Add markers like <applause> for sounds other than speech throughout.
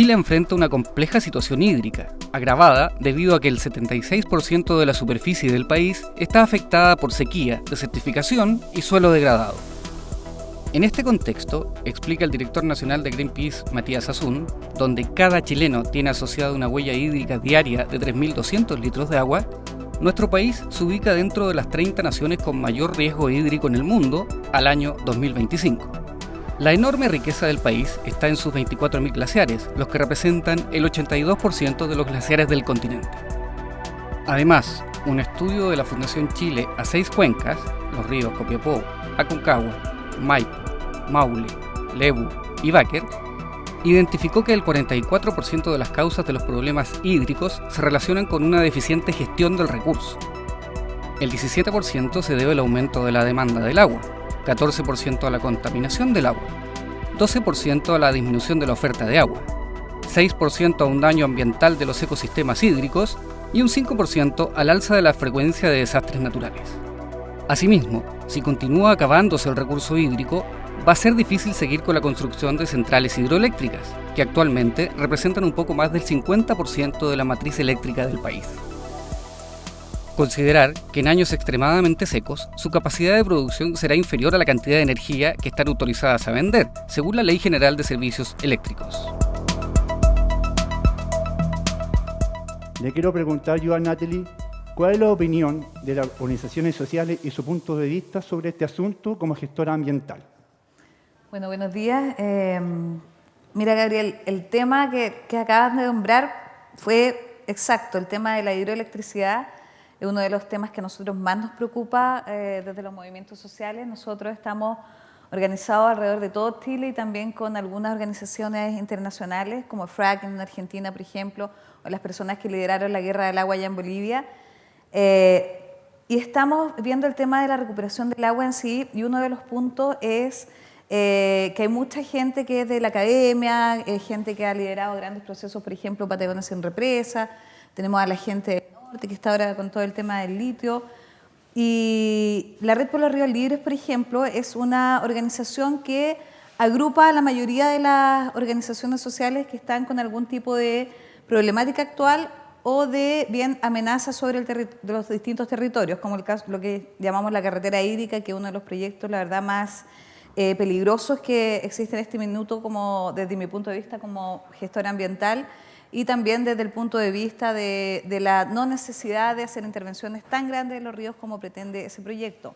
Chile enfrenta una compleja situación hídrica, agravada debido a que el 76% de la superficie del país está afectada por sequía, desertificación y suelo degradado. En este contexto, explica el director nacional de Greenpeace, Matías Azun, donde cada chileno tiene asociada una huella hídrica diaria de 3.200 litros de agua, nuestro país se ubica dentro de las 30 naciones con mayor riesgo hídrico en el mundo al año 2025. La enorme riqueza del país está en sus 24.000 glaciares, los que representan el 82% de los glaciares del continente. Además, un estudio de la Fundación Chile a seis cuencas, los ríos Copiapó, Aconcagua, Maipo, Maule, Lebu y Báquer, identificó que el 44% de las causas de los problemas hídricos se relacionan con una deficiente gestión del recurso. El 17% se debe al aumento de la demanda del agua, 14% a la contaminación del agua, 12% a la disminución de la oferta de agua, 6% a un daño ambiental de los ecosistemas hídricos y un 5% al alza de la frecuencia de desastres naturales. Asimismo, si continúa acabándose el recurso hídrico, va a ser difícil seguir con la construcción de centrales hidroeléctricas, que actualmente representan un poco más del 50% de la matriz eléctrica del país. Considerar que en años extremadamente secos, su capacidad de producción será inferior a la cantidad de energía que están autorizadas a vender, según la Ley General de Servicios Eléctricos. Le quiero preguntar yo a Natalie ¿Cuál es la opinión de las organizaciones sociales y su punto de vista sobre este asunto como gestora ambiental? Bueno, buenos días. Em, mira, Gabriel, el tema que, que acabas de nombrar fue exacto, el tema de la hidroelectricidad es uno de los temas que a nosotros más nos preocupa eh, desde los movimientos sociales. Nosotros estamos organizados alrededor de todo Chile y también con algunas organizaciones internacionales como FRAC en Argentina, por ejemplo, o las personas que lideraron la guerra del agua allá en Bolivia. Eh, y estamos viendo el tema de la recuperación del agua en sí y uno de los puntos es eh, que hay mucha gente que es de la academia, gente que ha liderado grandes procesos, por ejemplo, Patagonia sin represa, tenemos a la gente norte que está ahora con todo el tema del litio. Y la Red por los Ríos Libres, por ejemplo, es una organización que agrupa a la mayoría de las organizaciones sociales que están con algún tipo de problemática actual o de bien amenazas sobre los distintos territorios, como el caso, lo que llamamos la carretera hídrica, que es uno de los proyectos, la verdad, más eh, peligrosos que existen en este minuto, como, desde mi punto de vista como gestora ambiental, y también desde el punto de vista de, la no necesidad de hacer intervenciones tan grandes en los ríos como pretende ese proyecto.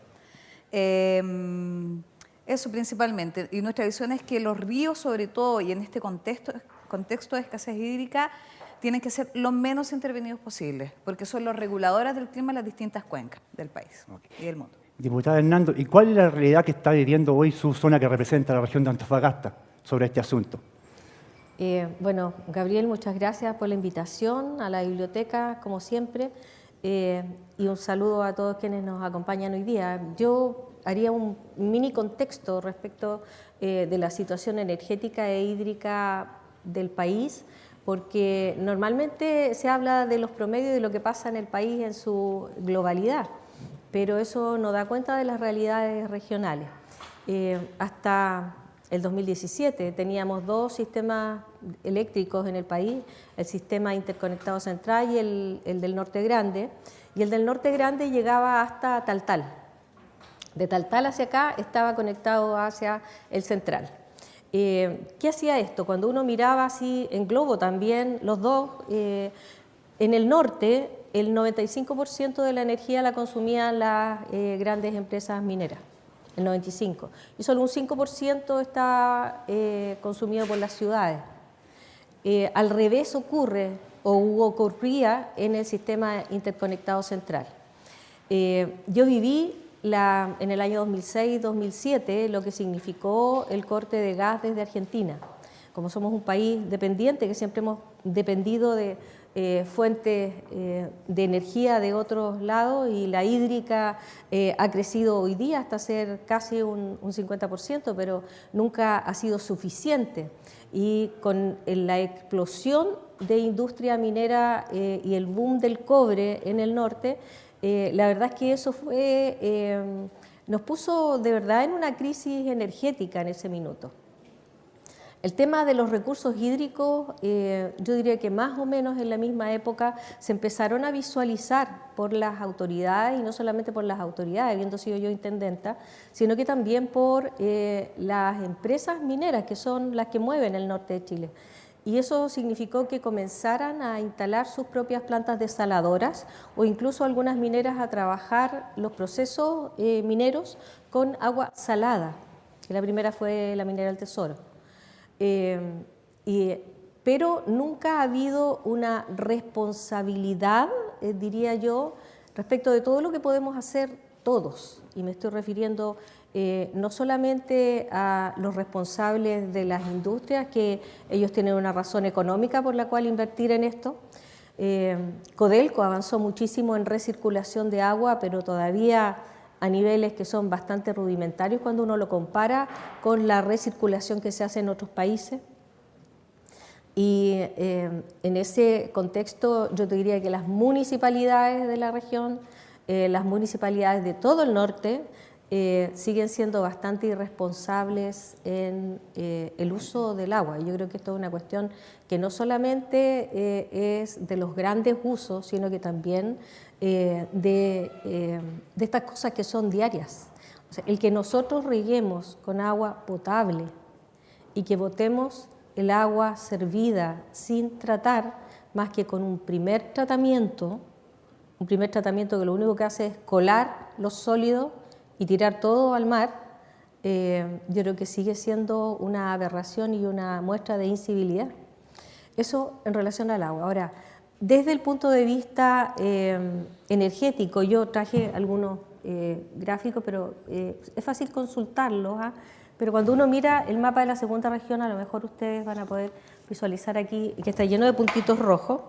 Em, eso principalmente. Y nuestra visión es que los ríos, sobre todo, y en este contexto, contexto de escasez hídrica, tienen que ser lo menos intervenidos posibles, porque son los reguladores del clima en las distintas cuencas del país y del mundo. Diputada Hernando, ¿y cuál es la realidad que está viviendo hoy su zona que representa la región de Antofagasta sobre este asunto? Eh, bueno, Gabriel, muchas gracias por la invitación a la biblioteca, como siempre, eh, y un saludo a todos quienes nos acompañan hoy día. Yo haría un mini contexto respecto eh, de la situación energética e hídrica del país, porque normalmente se habla de los promedios de lo que pasa en el país en su globalidad, pero eso no da cuenta de las realidades regionales. Hasta el 2017 teníamos dos sistemas eléctricos en el país, el sistema interconectado central y el, el del norte grande, y el del norte grande llegaba hasta Taltal. De Taltal hacia acá estaba conectado hacia el central. Eh, ¿Qué hacía esto? Cuando uno miraba así en globo también, los dos, eh, en el norte el 95% de la energía la consumían las eh, grandes empresas mineras, el 95%, y solo un 5% está consumido por las ciudades. al revés ocurre, o ocurría en el sistema interconectado central. yo viví en el año 2006-2007 lo que significó el corte de gas desde Argentina. Como somos un país dependiente, que siempre hemos dependido de eh, fuentes eh, de energía de otros lados y la hídrica eh, ha crecido hoy día hasta ser casi un, un 50%, pero nunca ha sido suficiente. Y con la explosión de industria minera y el boom del cobre en el norte, la verdad es que eso fue, nos puso de verdad en una crisis energética en ese minuto. El tema de los recursos hídricos, eh, yo diría que más o menos en la misma época se empezaron a visualizar por las autoridades, y no solamente por las autoridades, habiendo sido yo intendenta, sino que también por eh, las empresas mineras, que son las que mueven el norte de Chile. Y eso significó que comenzaran a instalar sus propias plantas desaladoras o incluso algunas mineras a trabajar los procesos eh, mineros con agua salada, que la primera fue la minera del Tesoro. Eh, pero nunca ha habido una responsabilidad, eh, diría yo, respecto de todo lo que podemos hacer todos. Y me estoy refiriendo eh, no solamente a los responsables de las industrias, que ellos tienen una razón económica por la cual invertir en esto. Codelco avanzó muchísimo en recirculación de agua, pero todavía a niveles que son bastante rudimentarios cuando uno lo compara con la recirculación que se hace en otros países. Y eh, en ese contexto yo te diría que las municipalidades de la región, eh, las municipalidades de todo el norte, eh, siguen siendo bastante irresponsables en el uso del agua. Yo creo que esto es una cuestión que no solamente es de los grandes usos, sino que también eh, eh, de, estas cosas que son diarias. el que nosotros reguemos con agua potable y que botemos el agua servida sin tratar, más que con un primer tratamiento, un primer tratamiento que lo único que hace es colar los sólidos y tirar todo al mar, eh, yo creo que sigue siendo una aberración y una muestra de incivilidad. Eso en relación al agua. Ahora, desde el punto de vista eh, energético, yo traje algunos eh, gráficos, pero es fácil consultarlos, ¿ah? pero cuando uno mira el mapa de la segunda región, a lo mejor ustedes van a poder visualizar aquí que está lleno de puntitos rojos.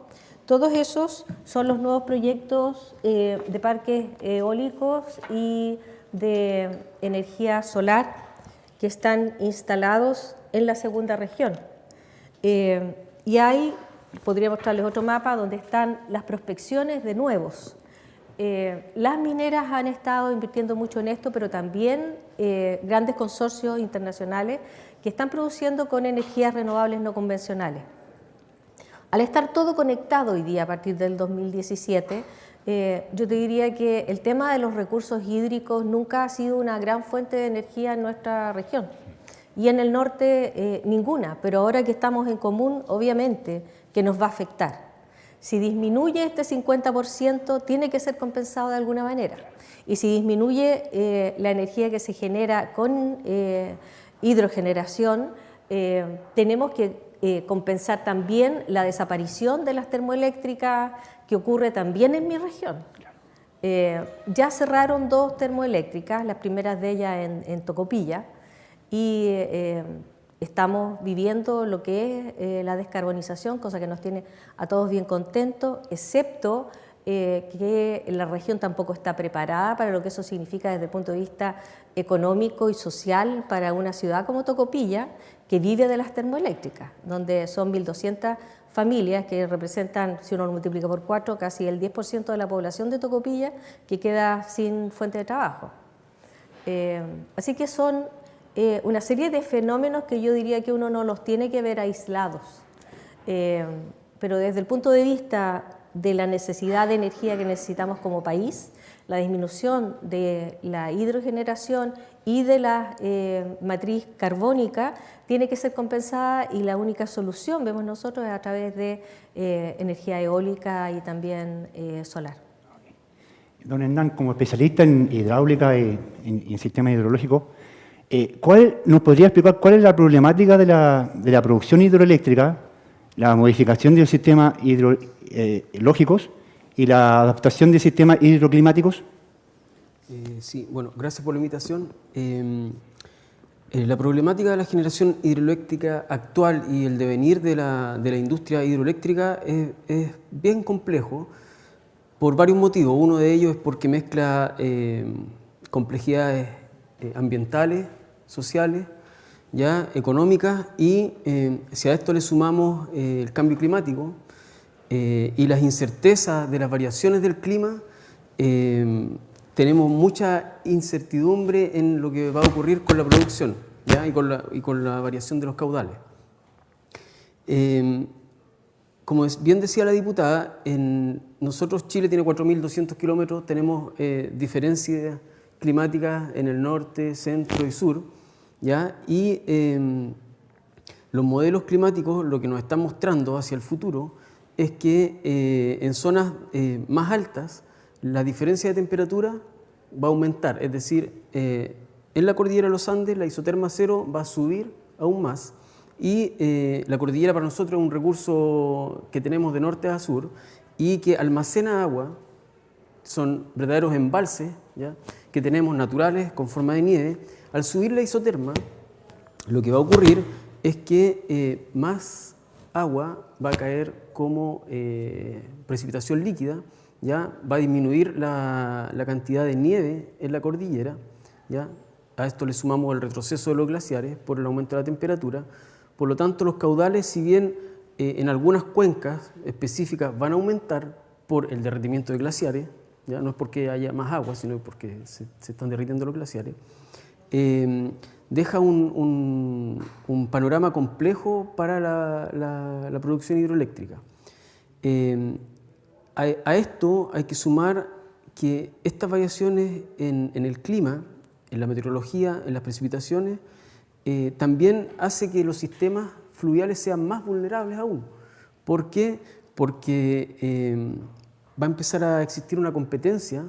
Todos esos son los nuevos proyectos de parques eólicos y de energía solar que están instalados en la segunda región. y hay podría mostrarles otro mapa donde están las prospecciones de nuevos. Eh, las mineras han estado invirtiendo mucho en esto, pero también eh, grandes consorcios internacionales que están produciendo con energías renovables no convencionales. Al estar todo conectado hoy día a partir del 2017, eh, yo te diría que el tema de los recursos hídricos nunca ha sido una gran fuente de energía en nuestra región y en el norte ninguna, pero ahora que estamos en común, obviamente, que nos va a afectar. Si disminuye este 50%, tiene que ser compensado de alguna manera. Y si disminuye eh, la energía que se genera con eh, hidrogeneración, eh, tenemos que compensar también la desaparición de las termoeléctricas que ocurre también en mi región. ya cerraron dos termoeléctricas, las primeras de ellas en, en Tocopilla, y estamos viviendo lo que es eh, la descarbonización, cosa que nos tiene a todos bien contentos, excepto eh, que la región tampoco está preparada para lo que eso significa desde el punto de vista económico y social para una ciudad como Tocopilla, que vive de las termoeléctricas, donde son 1.200 familias que representan, si uno lo multiplica por cuatro, casi el 10% de la población de Tocopilla que queda sin fuente de trabajo. Eh, así que son eh, una serie de fenómenos que yo diría que uno no los tiene que ver aislados. Eh, pero desde el punto de vista de la necesidad de energía que necesitamos como país, la disminución de la hidrogeneración y de la eh, matriz carbónica tiene que ser compensada y la única solución, vemos nosotros, es a través de energía eólica y también solar. Don Hernán, como especialista en hidráulica y en sistemas hidrológicos, eh, ¿cuál, ¿Nos podría explicar cuál es la problemática de la, producción hidroeléctrica, la modificación de los sistemas hidrológicos eh, y la adaptación de sistemas hidroclimáticos? Eh, sí, bueno, gracias por la invitación. Em, la problemática de la generación hidroeléctrica actual y el devenir de la, de la industria hidroeléctrica es, bien complejo por varios motivos. Uno de ellos es porque mezcla em, complejidades ambientales, sociales, ya económicas y eh, si a esto le sumamos eh, el cambio climático eh, y las incertezas de las variaciones del clima, tenemos mucha incertidumbre en lo que va a ocurrir con la producción ¿ya? Y, con la, y con la variación de los caudales. Em, como bien decía la diputada, en nosotros Chile tiene 4.200 kilómetros, tenemos eh, diferencias climáticas en el norte, centro y sur, ¿ya? y em, los modelos climáticos lo que nos están mostrando hacia el futuro es que eh, en zonas eh, más altas la diferencia de temperatura va a aumentar, es decir, en la cordillera de los Andes la isoterma cero va a subir aún más, y eh, la cordillera para nosotros es un recurso que tenemos de norte a sur y que almacena agua, son verdaderos embalses ¿ya? que tenemos naturales con forma de nieve. Al subir la isoterma, lo que va a ocurrir es que eh, más agua va a caer como eh, precipitación líquida, ¿ya? va a disminuir la, la, cantidad de nieve en la cordillera, ¿ya? a esto le sumamos el retroceso de los glaciares por el aumento de la temperatura, por lo tanto, los caudales, si bien eh, en algunas cuencas específicas van a aumentar por el derretimiento de glaciares, ¿ya? no es porque haya más agua, sino porque se, están derritiendo los glaciares, eh, deja un, panorama complejo para la, producción hidroeléctrica. Eh, a, esto hay que sumar que estas variaciones en el clima, en la meteorología, en las precipitaciones, eh, también hace que los sistemas fluviales sean más vulnerables aún. ¿Por qué? Porque eh, va a empezar a existir una competencia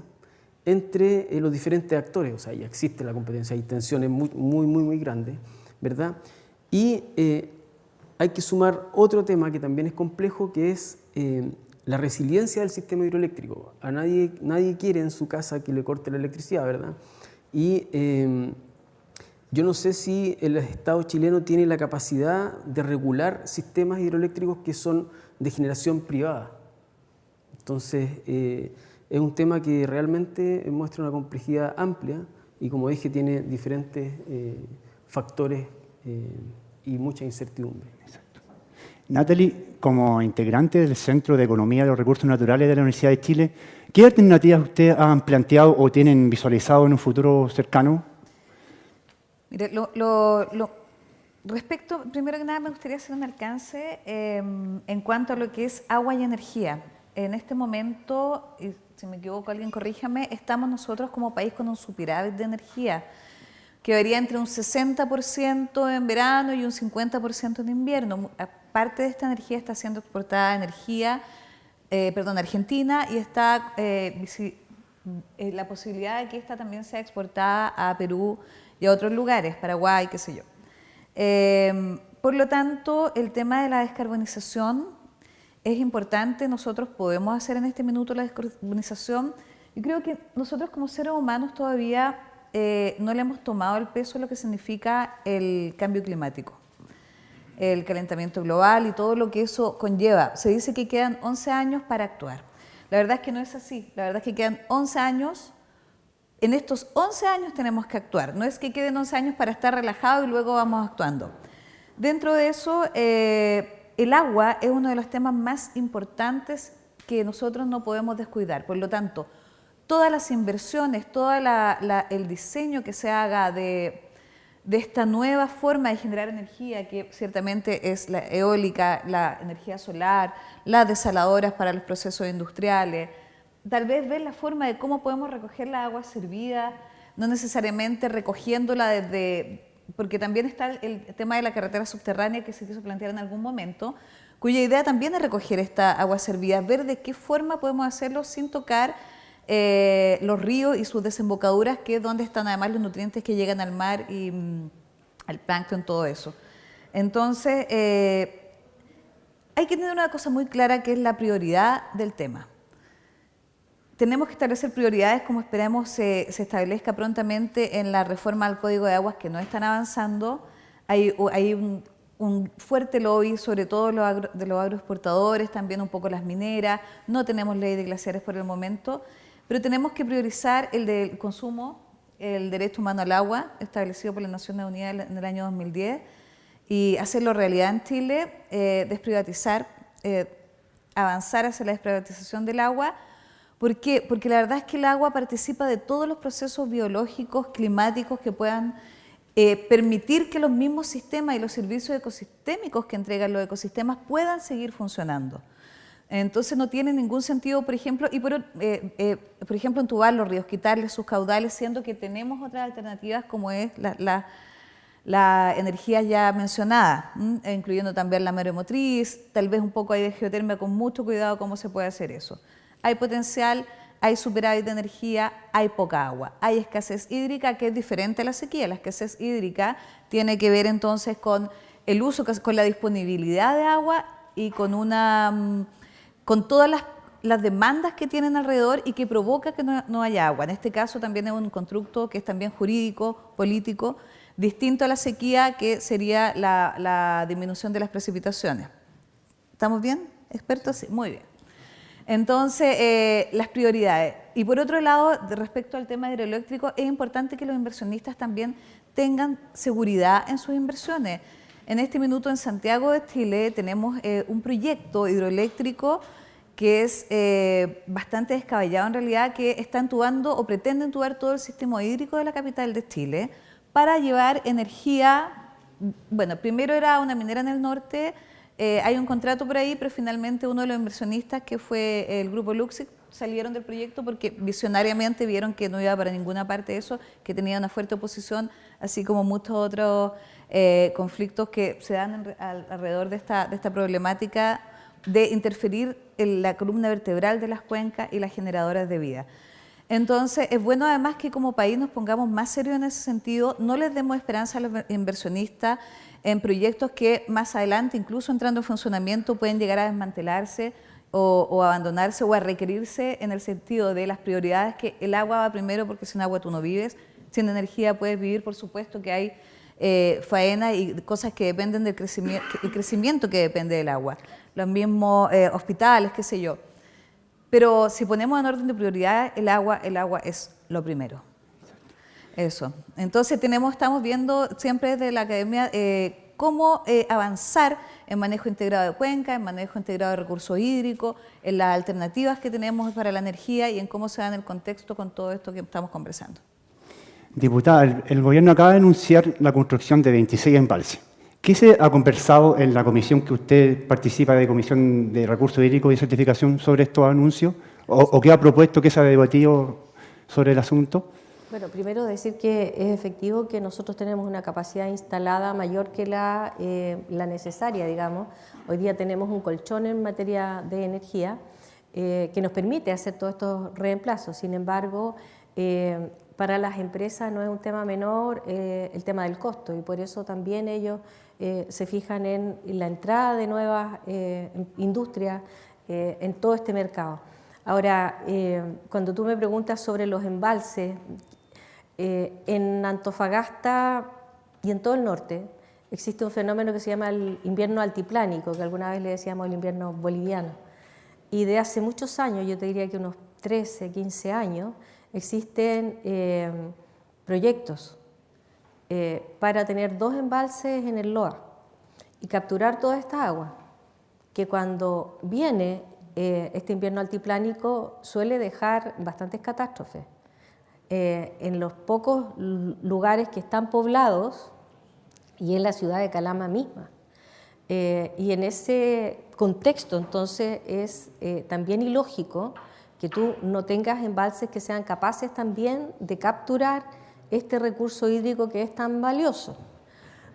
entre eh, los diferentes actores, o sea, ya existe la competencia, hay tensiones muy, muy, muy, muy grandes, ¿verdad? Y hay que sumar otro tema que también es complejo, que es la resiliencia del sistema hidroeléctrico. A nadie, nadie quiere en su casa que le corte la electricidad, ¿verdad? Y yo no sé si el Estado chileno tiene la capacidad de regular sistemas hidroeléctricos que son de generación privada. Entonces, eh, es un tema que realmente muestra una complejidad amplia y, como dije, tiene diferentes eh, factores eh, y mucha incertidumbre. Exacto. Natalie, como integrante del Centro de Economía de los Recursos Naturales de la Universidad de Chile, ¿qué alternativas ustedes han planteado o tienen visualizado en un futuro cercano Mire, lo, respecto, primero que nada me gustaría hacer un alcance em, en cuanto a lo que es agua y energía. En este momento, si me equivoco alguien corríjame, estamos nosotros como país con un superávit de energía que varía entre un 60% en verano y un 50% en invierno. Parte de esta energía está siendo exportada a energía, eh, perdón, Argentina y está eh, eh, la posibilidad de que esta también sea exportada a Perú y a otros lugares, Paraguay, qué sé yo. Em, por lo tanto, el tema de la descarbonización es importante, nosotros podemos hacer en este minuto la descarbonización. Yo creo que nosotros como seres humanos todavía eh, no le hemos tomado el peso de lo que significa el cambio climático, el calentamiento global y todo lo que eso conlleva. Se dice que quedan 11 años para actuar. La verdad es que no es así, la verdad es que quedan 11 años en estos 11 años tenemos que actuar. No es que queden 11 años para estar relajado y luego vamos actuando. Dentro de eso, eh, el agua es uno de los temas más importantes que nosotros no podemos descuidar. Por lo tanto, todas las inversiones, todo el diseño que se haga de, de esta nueva forma de generar energía, que ciertamente es la eólica, la energía solar, las desaladoras para los procesos industriales, tal vez ver la forma de cómo podemos recoger la agua servida, no necesariamente recogiéndola desde, porque también está el tema de la carretera subterránea que se quiso plantear en algún momento, cuya idea también es recoger esta agua servida, ver de qué forma podemos hacerlo sin tocar eh, los ríos y sus desembocaduras, que es donde están además los nutrientes que llegan al mar y mm, al plancton, todo eso. Entonces, eh, hay que tener una cosa muy clara que es la prioridad del tema tenemos que establecer prioridades como esperemos se, establezca prontamente en la reforma al Código de Aguas que no están avanzando. Hay, un, fuerte lobby, sobre todo de los agroexportadores, también un poco las mineras. No tenemos ley de glaciares por el momento, pero tenemos que priorizar el del consumo, el derecho humano al agua, establecido por la Naciones Unidas en el año 2010, y hacerlo realidad en Chile, eh, desprivatizar, eh, avanzar hacia la desprivatización del agua, ¿Por qué? Porque la verdad es que el agua participa de todos los procesos biológicos, climáticos que puedan eh, permitir que los mismos sistemas y los servicios ecosistémicos que entregan los ecosistemas puedan seguir funcionando. Entonces no tiene ningún sentido, por ejemplo, y por, eh, eh, por ejemplo entubar los ríos, quitarles sus caudales, siendo que tenemos otras alternativas como es la, energía ya mencionada, incluyendo también la maremotriz, tal vez un poco hay de geotermia con mucho cuidado cómo se puede hacer eso. Hay potencial, hay superávit de energía, hay poca agua. Hay escasez hídrica que es diferente a la sequía. La escasez hídrica tiene que ver entonces con el uso, con la disponibilidad de agua y con una mm, con todas las, demandas que tienen alrededor y que provoca que no, haya agua. En este caso también es un constructo que es también jurídico, político, distinto a la sequía que sería la, disminución de las precipitaciones. ¿Estamos bien? ¿Expertos? Sí, muy bien. Entonces, eh, las prioridades. Y por otro lado, respecto al tema hidroeléctrico, es importante que los inversionistas también tengan seguridad en sus inversiones. En este minuto en Santiago de Chile tenemos eh, un proyecto hidroeléctrico que es eh, bastante descabellado en realidad, que está entubando o pretende entubar todo el sistema hídrico de la capital de Chile para llevar energía, bueno, primero era una minera en el norte, eh, hay un contrato por ahí, pero finalmente uno de los inversionistas, que fue el grupo Luxic, salieron del proyecto porque visionariamente vieron que no iba para ninguna parte eso, que tenía una fuerte oposición, así como muchos otros eh, conflictos que se dan alrededor de esta, de esta problemática de interferir en la columna vertebral de las cuencas y las generadoras de vida. Entonces, es bueno además que como país nos pongamos más serios en ese sentido, no les demos esperanza a los inversionistas en proyectos que más adelante, incluso entrando en funcionamiento, pueden llegar a desmantelarse o, abandonarse o a requerirse en el sentido de las prioridades que el agua va primero porque sin agua tú no vives, sin energía puedes vivir, por supuesto que hay eh, faena y cosas que dependen del crecimiento, el crecimiento que depende del agua, los mismos eh, hospitales, qué sé yo. Pero si ponemos en orden de prioridad el agua, el agua es lo primero. Eso. Entonces tenemos, estamos viendo siempre desde la academia eh, cómo eh, avanzar en manejo integrado de cuenca, en manejo integrado de recursos hídricos, en las alternativas que tenemos para la energía y en cómo se da en el contexto con todo esto que estamos conversando. Diputada, el, gobierno acaba de anunciar la construcción de 26 embalses. ¿Qué se ha conversado en la comisión que usted participa de Comisión de Recursos Hídricos y Certificación sobre estos anuncios? ¿O, qué ha propuesto, qué se ha debatido sobre el asunto? Bueno, primero decir que es efectivo que nosotros tenemos una capacidad instalada mayor que la, eh, necesaria, digamos. Hoy día tenemos un colchón en materia de energía eh, que nos permite hacer todos estos reemplazos. Sin embargo, eh, para las empresas no es un tema menor el tema del costo y por eso también ellos se fijan en la entrada de nuevas industrias en todo este mercado. Ahora, cuando tú me preguntas sobre los embalses, eh, en Antofagasta y en todo el norte existe un fenómeno que se llama el invierno altiplánico, que alguna vez le decíamos el invierno boliviano. Y de hace muchos años, yo te diría que unos 13, 15 años, existen eh, proyectos eh, para tener dos embalses en el Loa y capturar toda esta agua, que cuando viene este invierno altiplánico suele dejar bastantes catástrofes. Eh, en los pocos lugares que están poblados y en la ciudad de Calama misma. Eh, y en ese contexto entonces es eh, también ilógico que tú no tengas embalses que sean capaces también de capturar este recurso hídrico que es tan valioso.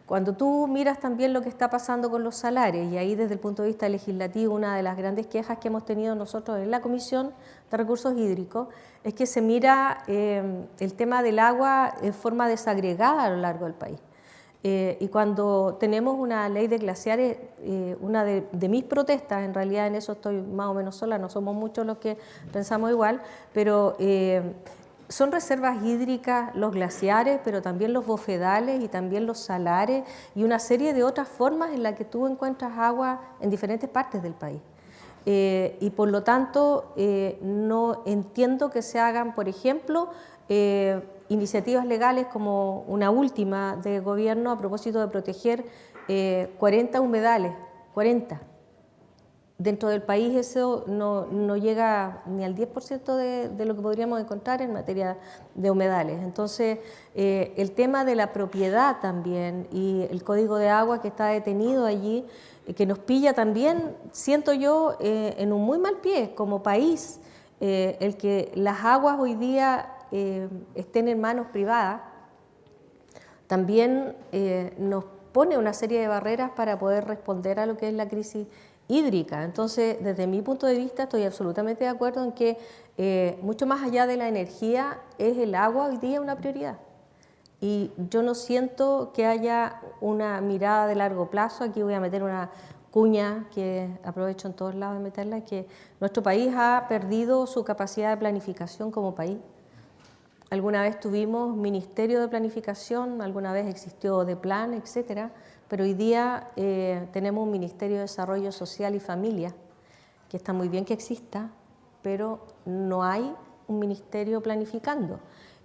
Cuando tú miras también lo que está pasando con los salarios, y ahí desde el punto de vista legislativo, una de las grandes quejas que hemos tenido nosotros en la Comisión de Recursos Hídricos es que se mira eh, el tema del agua en forma desagregada a lo largo del país. Eh, y cuando tenemos una ley de glaciares, eh, una de, mis protestas, en realidad en eso estoy más o menos sola, no somos muchos los que pensamos igual, pero son reservas hídricas los glaciares, pero también los bofedales y también los salares y una serie de otras formas en las que tú encuentras agua en diferentes partes del país. Eh, y por lo tanto, eh, no entiendo que se hagan, por ejemplo, eh, iniciativas legales como una última de gobierno a propósito de proteger 40 humedales, 40 dentro del país eso no, llega ni al 10% de, de, lo que podríamos encontrar en materia de humedales. Entonces, eh, el tema de la propiedad también y el código de agua que está detenido allí, eh, que nos pilla también, siento yo, eh, en un muy mal pie como país, el que las aguas hoy día estén en manos privadas, también nos pone una serie de barreras para poder responder a lo que es la crisis hídrica. Entonces, desde mi punto de vista, estoy absolutamente de acuerdo en que eh, mucho más allá de la energía, es el agua hoy día una prioridad. Y yo no siento que haya una mirada de largo plazo. Aquí voy a meter una cuña que aprovecho en todos lados de meterla, que nuestro país ha perdido su capacidad de planificación como país. Alguna vez tuvimos Ministerio de Planificación, alguna vez existió de plan, etcétera pero hoy día eh, tenemos un Ministerio de Desarrollo Social y Familia, que está muy bien que exista, pero no hay un ministerio planificando.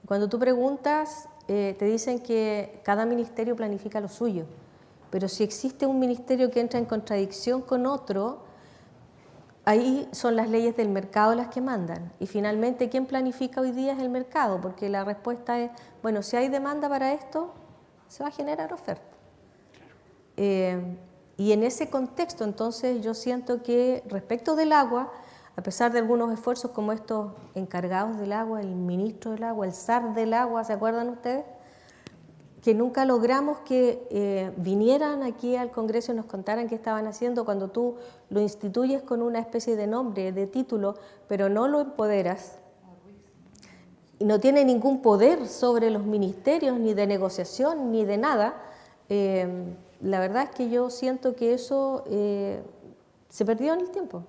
Cuando tú preguntas, eh, te dicen que cada ministerio planifica lo suyo, pero si existe un ministerio que entra en contradicción con otro, ahí son las leyes del mercado las que mandan. Y finalmente, ¿quién planifica hoy día es el mercado? Porque la respuesta es, bueno, si hay demanda para esto, se va a generar oferta. Eh, y en ese contexto, entonces, yo siento que respecto del agua, a pesar de algunos esfuerzos como estos encargados del agua, el ministro del agua, el SAR del agua, ¿se acuerdan ustedes? Que nunca logramos que eh, vinieran aquí al Congreso y nos contaran qué estaban haciendo cuando tú lo instituyes con una especie de nombre, de título, pero no lo empoderas. Y no tiene ningún poder sobre los ministerios, ni de negociación, ni de nada. Eh, la verdad es que yo siento que eso eh, se perdió en el tiempo.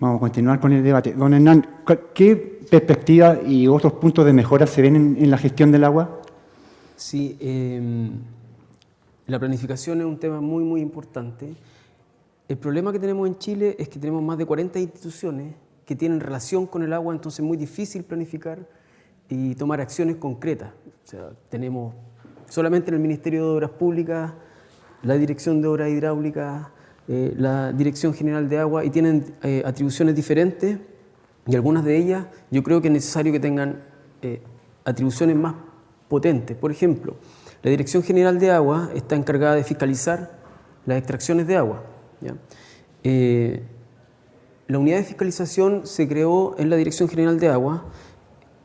Vamos a continuar con el debate. Don Hernán, ¿qué perspectivas y otros puntos de mejora se ven en, la gestión del agua? Sí, em, la planificación es un tema muy, muy importante. El problema que tenemos en Chile es que tenemos más de 40 instituciones que tienen relación con el agua, entonces es muy difícil planificar y tomar acciones concretas. O sea, tenemos solamente en el Ministerio de Obras Públicas, la Dirección de Obras Hidráulicas, eh, la Dirección General de Agua, y tienen eh, atribuciones diferentes, y algunas de ellas yo creo que es necesario que tengan eh, atribuciones más potentes. Por ejemplo, la Dirección General de Agua está encargada de fiscalizar las extracciones de agua. la unidad de fiscalización se creó en la Dirección General de Agua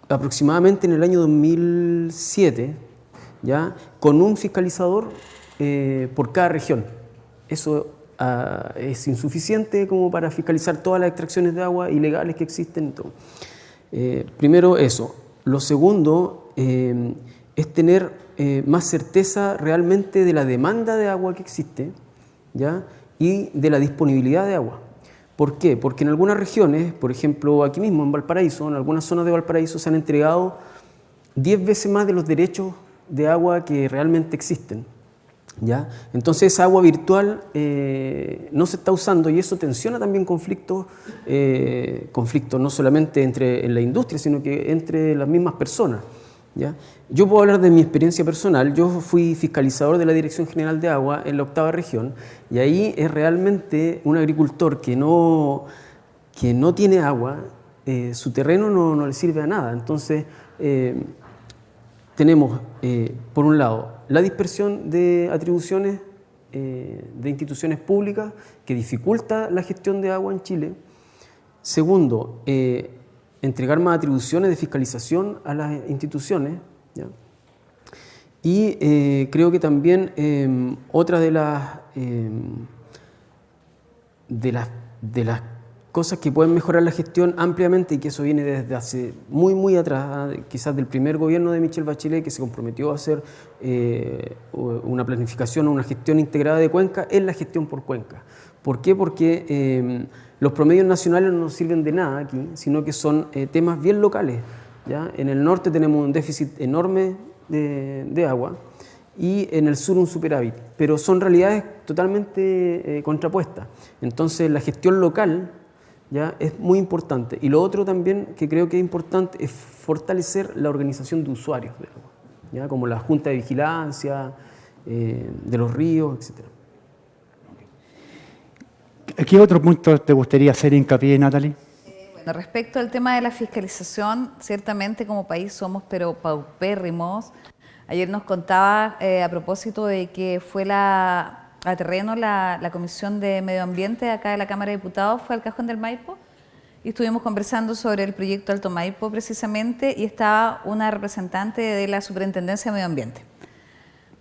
aproximadamente en el año 2007, ¿ya? con un fiscalizador eh, por cada región. Eso ah, es insuficiente como para fiscalizar todas las extracciones de agua ilegales que existen. Eh, primero eso. Lo segundo eh, es tener más certeza realmente de la demanda de agua que existe ¿ya? y de la disponibilidad de agua. ¿Por qué? Porque en algunas regiones, por ejemplo aquí mismo en Valparaíso, en algunas zonas de Valparaíso se han entregado 10 veces más de los derechos de agua que realmente existen. Entonces esa agua virtual eh, no se está usando y eso tensiona también conflictos, eh, conflictos no solamente entre en la industria, sino que entre las mismas personas. Yo puedo hablar de mi experiencia personal, yo fui fiscalizador de la Dirección General de Agua en la octava región y ahí es realmente un agricultor que no, que no tiene agua, eh, su terreno no, no, le sirve a nada. Entonces, tenemos, por un lado, la dispersión de atribuciones eh, de instituciones públicas que dificulta la gestión de agua en Chile. Segundo, eh, entregar más atribuciones de fiscalización a las instituciones. Y creo que también em, otra de las, em, de las, de las cosas que pueden mejorar la gestión ampliamente y que eso viene desde hace muy, muy atrás, ¿ah? quizás del primer gobierno de Michel Bachelet que se comprometió a hacer eh, una planificación o una gestión integrada de cuenca, es la gestión por cuenca. ¿Por qué? Porque eh, los promedios nacionales no nos sirven de nada aquí, sino que son eh, temas bien locales. ¿ya? En el norte tenemos un déficit enorme de, de agua y en el sur un superávit, pero son realidades totalmente contrapuestas. Entonces la gestión local ¿ya? es muy importante. Y lo otro también que creo que es importante es fortalecer la organización de usuarios, ¿ya? como la Junta de Vigilancia, eh, de los ríos, etc. ¿Qué otro punto te gustaría hacer hincapié, Natalie? Bueno, respecto al tema de la fiscalización, ciertamente como país somos pero paupérrimos. Ayer nos contaba eh, a propósito de que fue la, a terreno la, Comisión de Medio Ambiente acá de la Cámara de Diputados, fue al Cajón del Maipo y estuvimos conversando sobre el proyecto Alto Maipo precisamente y estaba una representante de la Superintendencia de Medio Ambiente.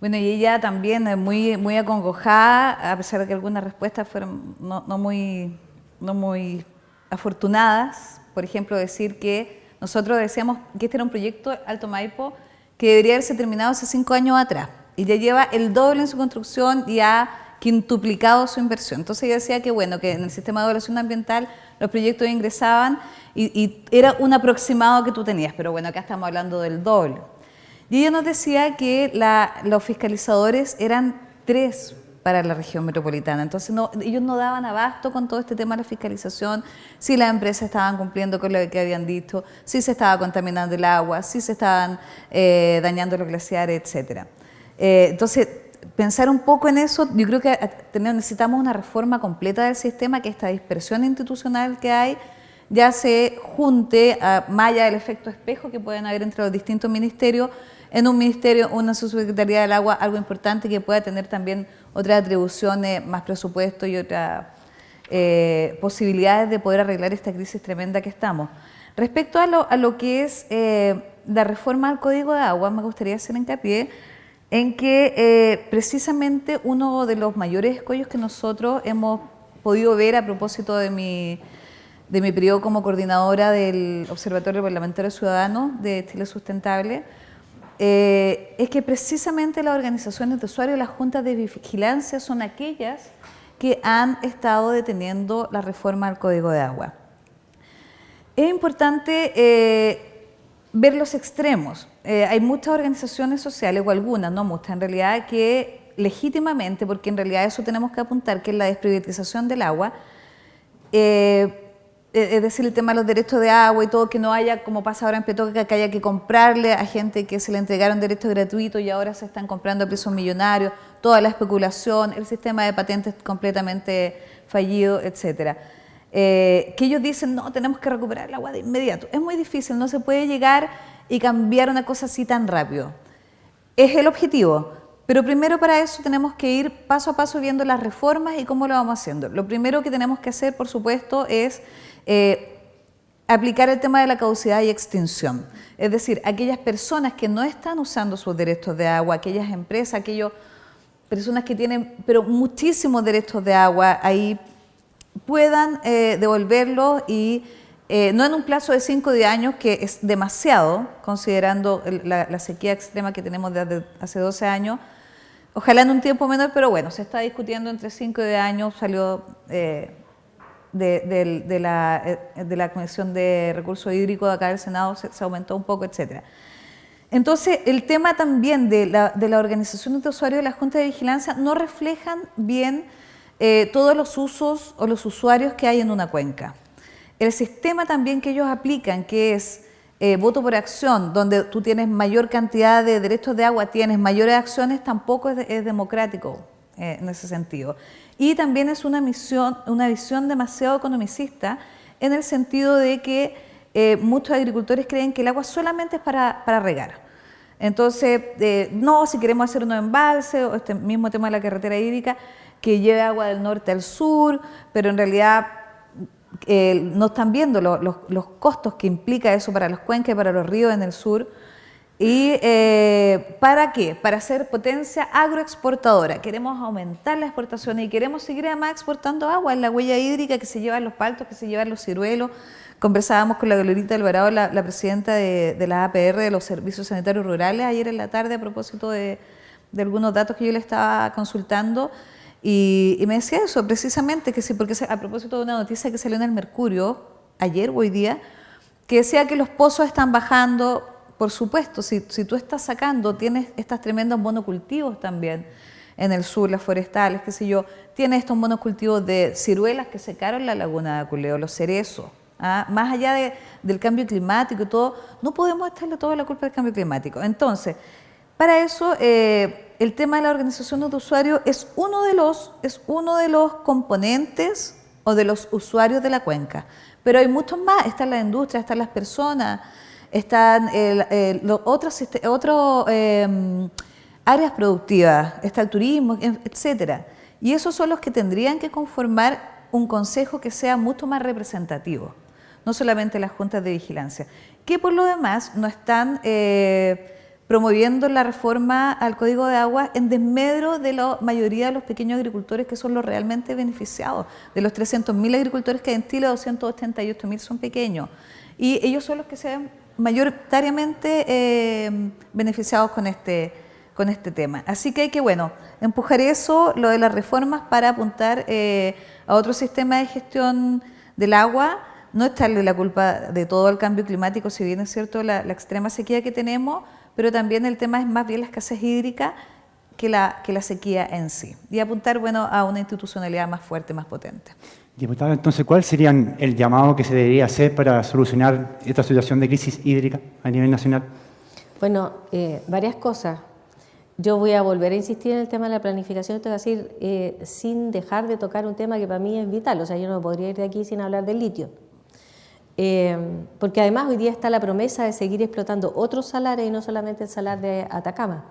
Bueno, y ella también muy, muy acongojada, a pesar de que algunas respuestas fueron no, muy, no muy afortunadas. Por ejemplo, decir que nosotros decíamos que este era un proyecto Alto Maipo que debería haberse terminado hace cinco años atrás. Y ya lleva el doble en su construcción y ha quintuplicado su inversión. Entonces ella decía que bueno, que en el sistema de evaluación ambiental los proyectos ingresaban y, era un aproximado que tú tenías, pero bueno, acá estamos hablando del doble. Y ella nos decía que los fiscalizadores eran tres para la región metropolitana. Entonces ellos no daban abasto con todo este tema de la fiscalización, si las empresas estaban cumpliendo con lo que habían dicho, si se estaba contaminando el agua, si se estaban eh, dañando los glaciares, etc. Eh, entonces, pensar un poco en eso, yo creo que necesitamos una reforma completa del sistema, que esta dispersión institucional que hay ya se junte, a, más allá del efecto espejo que pueden haber entre los distintos ministerios, en un ministerio, una subsecretaría del agua, algo importante que pueda tener también otras atribuciones, más presupuesto y otras eh, posibilidades de poder arreglar esta crisis tremenda que estamos. Respecto a lo, a lo que es eh, la reforma al Código de Agua, me gustaría hacer hincapié en que eh, precisamente uno de los mayores escollos que nosotros hemos podido ver a propósito de mi, de mi periodo como coordinadora del Observatorio Parlamentario Ciudadano de Chile Sustentable, eh, es que precisamente las organizaciones de usuarios las juntas de vigilancia son aquellas que han estado deteniendo la reforma al Código de Agua. Es importante eh, ver los extremos. Eh, hay muchas organizaciones sociales, o algunas, no muchas en realidad, que legítimamente, porque en realidad eso tenemos que apuntar, que es la desprivatización del agua, eh, es decir, el tema de los derechos de agua y todo, que no haya, como pasa ahora en Petoca, que haya que comprarle a gente que se le entregaron derechos gratuitos y ahora se están comprando a precios millonarios, toda la especulación, el sistema de patentes completamente fallido, etcétera. Eh, que ellos dicen, no, tenemos que recuperar el agua de inmediato. Es muy difícil, no se puede llegar y cambiar una cosa así tan rápido. Es el objetivo, pero primero para eso tenemos que ir paso a paso viendo las reformas y cómo lo vamos haciendo. Lo primero que tenemos que hacer, por supuesto, es eh, aplicar el tema de la caducidad y extinción. Es decir, aquellas personas que no están usando sus derechos de agua, aquellas empresas, aquellas personas que tienen pero muchísimos derechos de agua, ahí puedan eh, devolverlos y eh, no en un plazo de 5 de años, que es demasiado, considerando la, sequía extrema que tenemos desde hace 12 años, ojalá en un tiempo menor, pero bueno, se está discutiendo entre 5 y 10 años, salió de, la, eh, de, la, Comisión de Recursos Hídricos de acá del Senado se, aumentó un poco, etcétera. Entonces, el tema también de la, de organización de usuarios de la Junta de Vigilancia no reflejan bien eh, todos los usos o los usuarios que hay en una cuenca. El sistema también que ellos aplican, que es eh, voto por acción, donde tú tienes mayor cantidad de derechos de agua, tienes mayores acciones, tampoco es, democrático en ese sentido. Y también es una, misión, una visión demasiado economicista en el sentido de que eh, muchos agricultores creen que el agua solamente es para, regar. Entonces, eh, no, si queremos hacer un embalse o este mismo tema de la carretera hídrica, que lleve agua del norte al sur, pero en realidad eh, no están viendo los, los costos que implica eso para los cuencas y para los ríos en el sur. ¿Y eh, para qué? Para ser potencia agroexportadora. Queremos aumentar la exportación y queremos seguir además exportando agua. en la huella hídrica que se llevan los paltos, que se llevan los ciruelos. Conversábamos con la Glorita Alvarado, la, la presidenta de, la APR, de los Servicios Sanitarios Rurales, ayer en la tarde a propósito de, algunos datos que yo le estaba consultando. Y, me decía eso, precisamente, que sí, porque a propósito de una noticia que salió en el Mercurio, ayer o hoy día, que decía que los pozos están bajando, por supuesto, si, tú estás sacando, tienes estos tremendos monocultivos también en el sur, las forestales, qué sé yo, tienes estos monocultivos de ciruelas que secaron la laguna de Aculeo, los cerezos. ¿ah? Más allá del cambio climático y todo, no podemos echarle toda la culpa del cambio climático. Entonces, para eso, eh, el tema de la organización de usuarios es uno de los, es uno de los componentes o de los usuarios de la cuenca. Pero hay muchos más, están las industrias, están las personas, están otras otros, em, áreas productivas, está el turismo, etcétera. Y esos son los que tendrían que conformar un consejo que sea mucho más representativo, no solamente las juntas de vigilancia, que por lo demás no están eh, promoviendo la reforma al Código de Agua en desmedro de la mayoría de los pequeños agricultores que son los realmente beneficiados. De los 300.000 agricultores que hay en Chile, 288.000 son pequeños. Y ellos son los que se ven mayoritariamente eh, beneficiados con este, con este tema. Así que hay que, bueno, empujar eso, lo de las reformas, para apuntar eh, a otro sistema de gestión del agua, no echarle la culpa de todo el cambio climático, si bien es cierto la, extrema sequía que tenemos, pero también el tema es más bien la escasez hídrica que la, que la sequía en sí. Y apuntar, bueno, a una institucionalidad más fuerte, más potente. Diputado, entonces, ¿cuál sería el llamado que se debería hacer para solucionar esta situación de crisis hídrica a nivel nacional? Bueno, eh, varias cosas. Yo voy a volver a insistir en el tema de la planificación, esto es decir, eh, sin dejar de tocar un tema que para mí es vital, o sea, yo no podría ir de aquí sin hablar del litio. Eh, porque además hoy día está la promesa de seguir explotando otros salares y no solamente el salar de Atacama.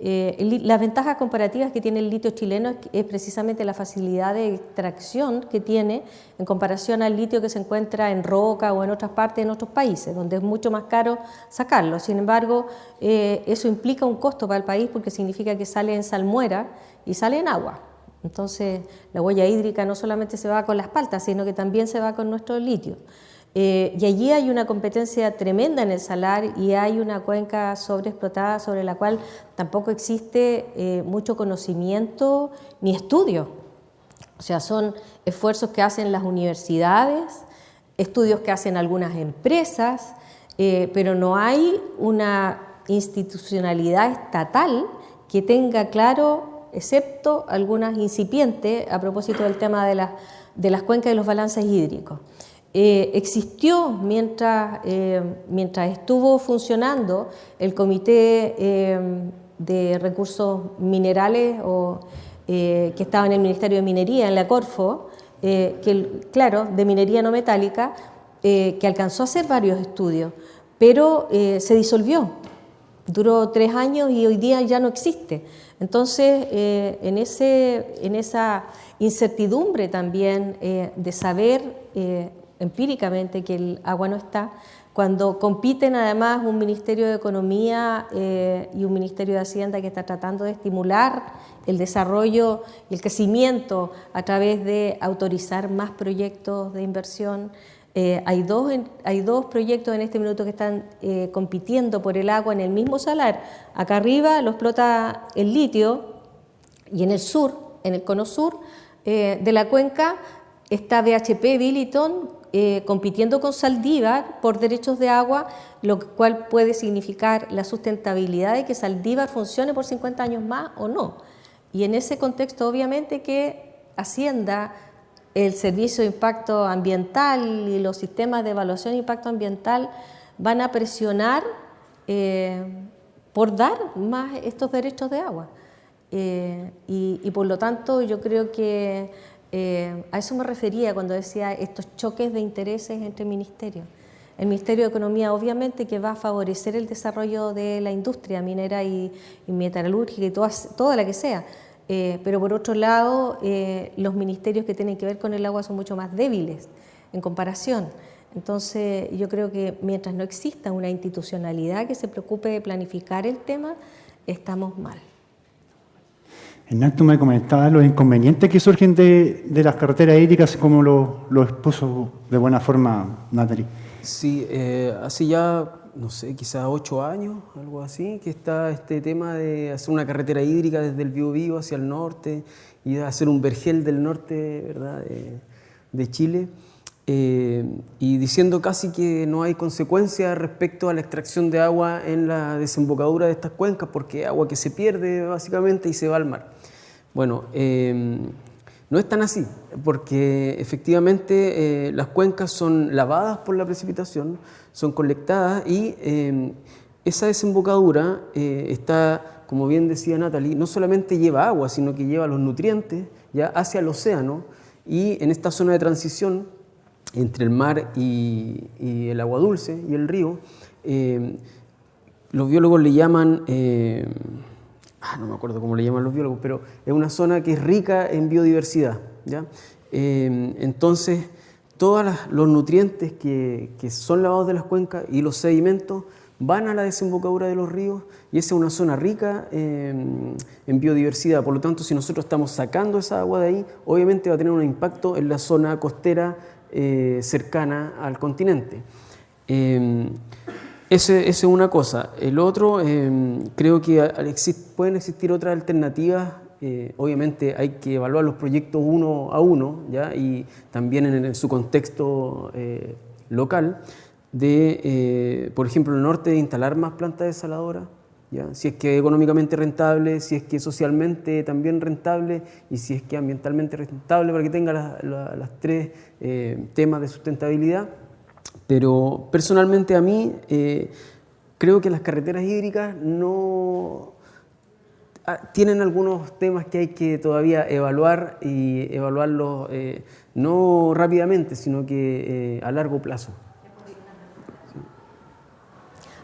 Eh, las ventajas comparativas que tiene el litio chileno es, precisamente la facilidad de extracción que tiene en comparación al litio que se encuentra en roca o en otras partes en otros países, donde es mucho más caro sacarlo. Sin embargo, eh, eso implica un costo para el país porque significa que sale en salmuera y sale en agua. Entonces, la huella hídrica no solamente se va con las paltas, sino que también se va con nuestro litio. Eh, y allí hay una competencia tremenda en el salar y hay una cuenca sobreexplotada sobre la cual tampoco existe eh, mucho conocimiento ni estudio. O sea, son esfuerzos que hacen las universidades, estudios que hacen algunas empresas, eh, pero no hay una institucionalidad estatal que tenga claro, excepto algunas incipientes, a propósito del tema de, de las cuencas y los balances hídricos. Eh, existió mientras, eh, mientras estuvo funcionando el Comité eh, de Recursos Minerales que estaba en el Ministerio de Minería, en la Corfo, que, claro, de minería no metálica, que alcanzó a hacer varios estudios, pero se disolvió. Duró tres años y hoy día ya no existe. Entonces, en, ese, en esa incertidumbre también de saber empíricamente que el agua no está, cuando compiten además un Ministerio de Economía eh, y un Ministerio de Hacienda que está tratando de estimular el desarrollo y el crecimiento a través de autorizar más proyectos de inversión. Eh, hay, dos, hay dos proyectos en este minuto que están eh, compitiendo por el agua en el mismo salar. Acá arriba lo explota el litio y en el sur, en el cono sur de la cuenca, está BHP Billiton eh, compitiendo con Saldívar por derechos de agua, lo cual puede significar la sustentabilidad de que Saldívar funcione por 50 años más o no. Y en ese contexto, obviamente, que Hacienda, el Servicio de Impacto Ambiental y los sistemas de evaluación de impacto ambiental van a presionar eh, por dar más estos derechos de agua. Eh, y por lo tanto, yo creo que eh, a eso me refería cuando decía estos choques de intereses entre ministerios. El Ministerio de Economía obviamente que va a favorecer el desarrollo de la industria minera y, metalúrgica y toda, la que sea, eh, pero por otro lado eh, los ministerios que tienen que ver con el agua son mucho más débiles en comparación. Entonces yo creo que mientras no exista una institucionalidad que se preocupe de planificar el tema, estamos mal. Hernán, tú me comentabas los inconvenientes que surgen de, las carreteras hídricas, como lo, lo, expuso de buena forma Natalie. Sí, eh, hace ya, no sé, quizás ocho años, algo así, que está este tema de hacer una carretera hídrica desde el Biobío hacia el norte y hacer un vergel del norte ¿verdad? De, Chile. Eh, y diciendo casi que no hay consecuencias respecto a la extracción de agua en la desembocadura de estas cuencas, porque agua que se pierde básicamente y se va al mar. Bueno, em, no es tan así, porque efectivamente eh, las cuencas son lavadas por la precipitación, son colectadas y em, esa desembocadura eh, está, como bien decía Natalie, no solamente lleva agua, sino que lleva los nutrientes ya hacia el océano Y en esta zona de transición entre el mar y, el agua dulce y el río, eh, los biólogos le llaman, eh, ah, no me acuerdo cómo le llaman los biólogos, pero es una zona que es rica en biodiversidad. ¿ya? Eh, entonces, todos los nutrientes que, que, son lavados de las cuencas y los sedimentos van a la desembocadura de los ríos y esa es una zona rica en biodiversidad. Por lo tanto, si nosotros estamos sacando esa agua de ahí, obviamente va a tener un impacto en la zona costera eh, cercana al continente. Eh, esa es una cosa. El otro, eh, creo que pueden existir otras alternativas. obviamente hay que evaluar los proyectos uno a uno ¿ya? y también en, su contexto local de, por ejemplo, en el norte, de instalar más plantas desaladoras si es que económicamente rentable, si es que socialmente también rentable y si es que ambientalmente rentable para que tenga las tres eh, temas de sustentabilidad. Pero personalmente a mí eh, creo que las carreteras hídricas no ah, tienen algunos temas que hay que todavía evaluar y evaluarlos eh, no rápidamente, sino que a largo plazo.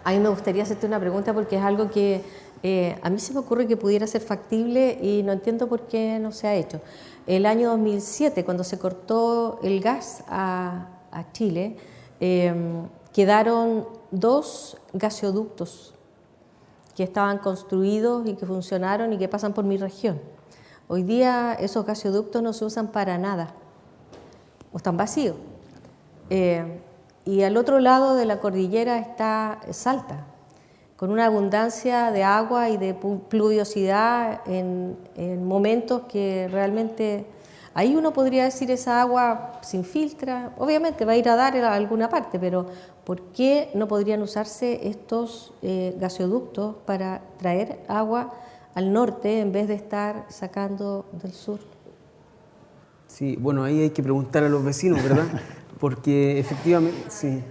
A mí me gustaría hacerte una pregunta porque es algo que eh, a mí se me ocurre que pudiera ser factible y no entiendo por qué no se ha hecho. El año 2007, cuando se cortó el gas a, Chile, em, quedaron dos gaseoductos que estaban construidos y que funcionaron y que pasan por mi región. Hoy día esos gaseoductos no se usan para nada, o están vacíos. Eh, y al otro lado de la cordillera está Salta, con una abundancia de agua y de pluviosidad en, momentos que realmente ahí uno podría decir esa agua sin filtra, obviamente va a ir a dar a alguna parte, pero ¿por qué no podrían usarse estos eh, gasoductos para traer agua al norte en vez de estar sacando del sur? Sí, bueno, ahí hay que preguntar a los vecinos, ¿verdad? <laughs> porque efectivamente sí,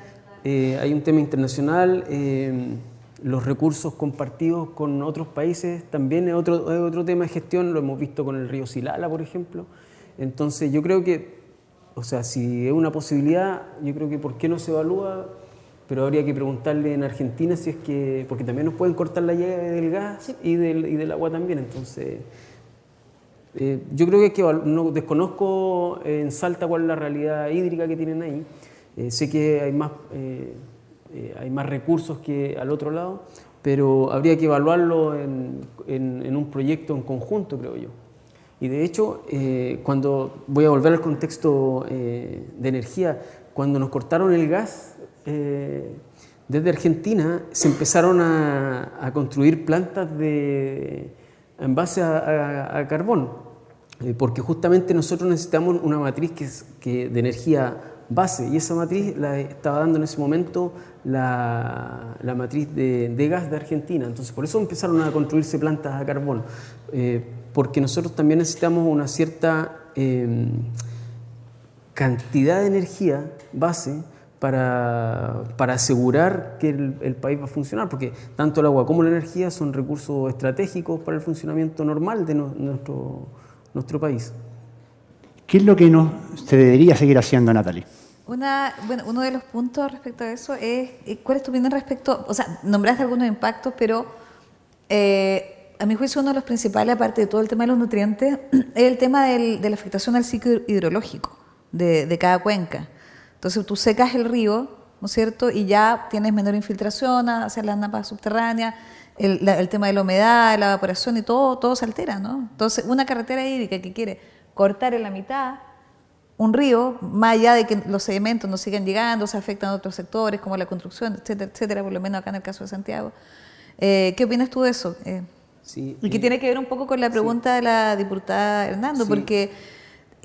eh, hay un tema internacional, eh, los recursos compartidos con otros países también es otro, otro tema de gestión, lo hemos visto con el río Silala, por ejemplo. Entonces yo creo que, o sea, si es una posibilidad, yo creo que por qué no se evalúa, pero habría que preguntarle en Argentina si es que, porque también nos pueden cortar la llave del gas y, del, y del agua también, entonces... Eh, yo creo que, es que no desconozco en Salta cuál es la realidad hídrica que tienen ahí. Eh, sé que hay más, eh, hay más recursos que al otro lado, pero habría que evaluarlo en, en, un proyecto en conjunto, creo yo. Y de hecho, cuando voy a volver al contexto de energía, cuando nos cortaron el gas, desde Argentina se empezaron a, a construir plantas de, en base a, carbón, eh, porque justamente nosotros necesitamos una matriz que, es, que de energía base y esa matriz la estaba dando en ese momento la, la matriz de, de, gas de Argentina. Entonces por eso empezaron a construirse plantas a carbón, eh, porque nosotros también necesitamos una cierta em, cantidad de energía base para, para asegurar que el, país va a funcionar, porque tanto el agua como la energía son recursos estratégicos para el funcionamiento normal de nuestro, nuestro país. ¿Qué es lo que no se debería seguir haciendo, Natalie? Una, bueno, uno de los puntos respecto a eso es, eh, ¿cuál es tu opinión respecto? O sea, nombraste algunos impactos, pero eh, a mi juicio uno de los principales, aparte de todo el tema de los nutrientes, <clears throat> es el tema de la afectación al ciclo hidrológico de, de cada cuenca. Entonces tú secas el río, ¿no es cierto? Y ya tienes menor infiltración hacia las napas subterráneas, el, tema de la humedad, la evaporación y todo, todo se altera, ¿no? Entonces, una carretera hídrica que quiere cortar en la mitad un río, más allá de que los sedimentos no sigan llegando, se afectan a otros sectores como la construcción, etcétera, etcétera, por lo menos acá en el caso de Santiago. Eh, ¿Qué opinas tú de eso? Eh, sí, y que eh, tiene que ver un poco con la pregunta de la diputada Hernando, porque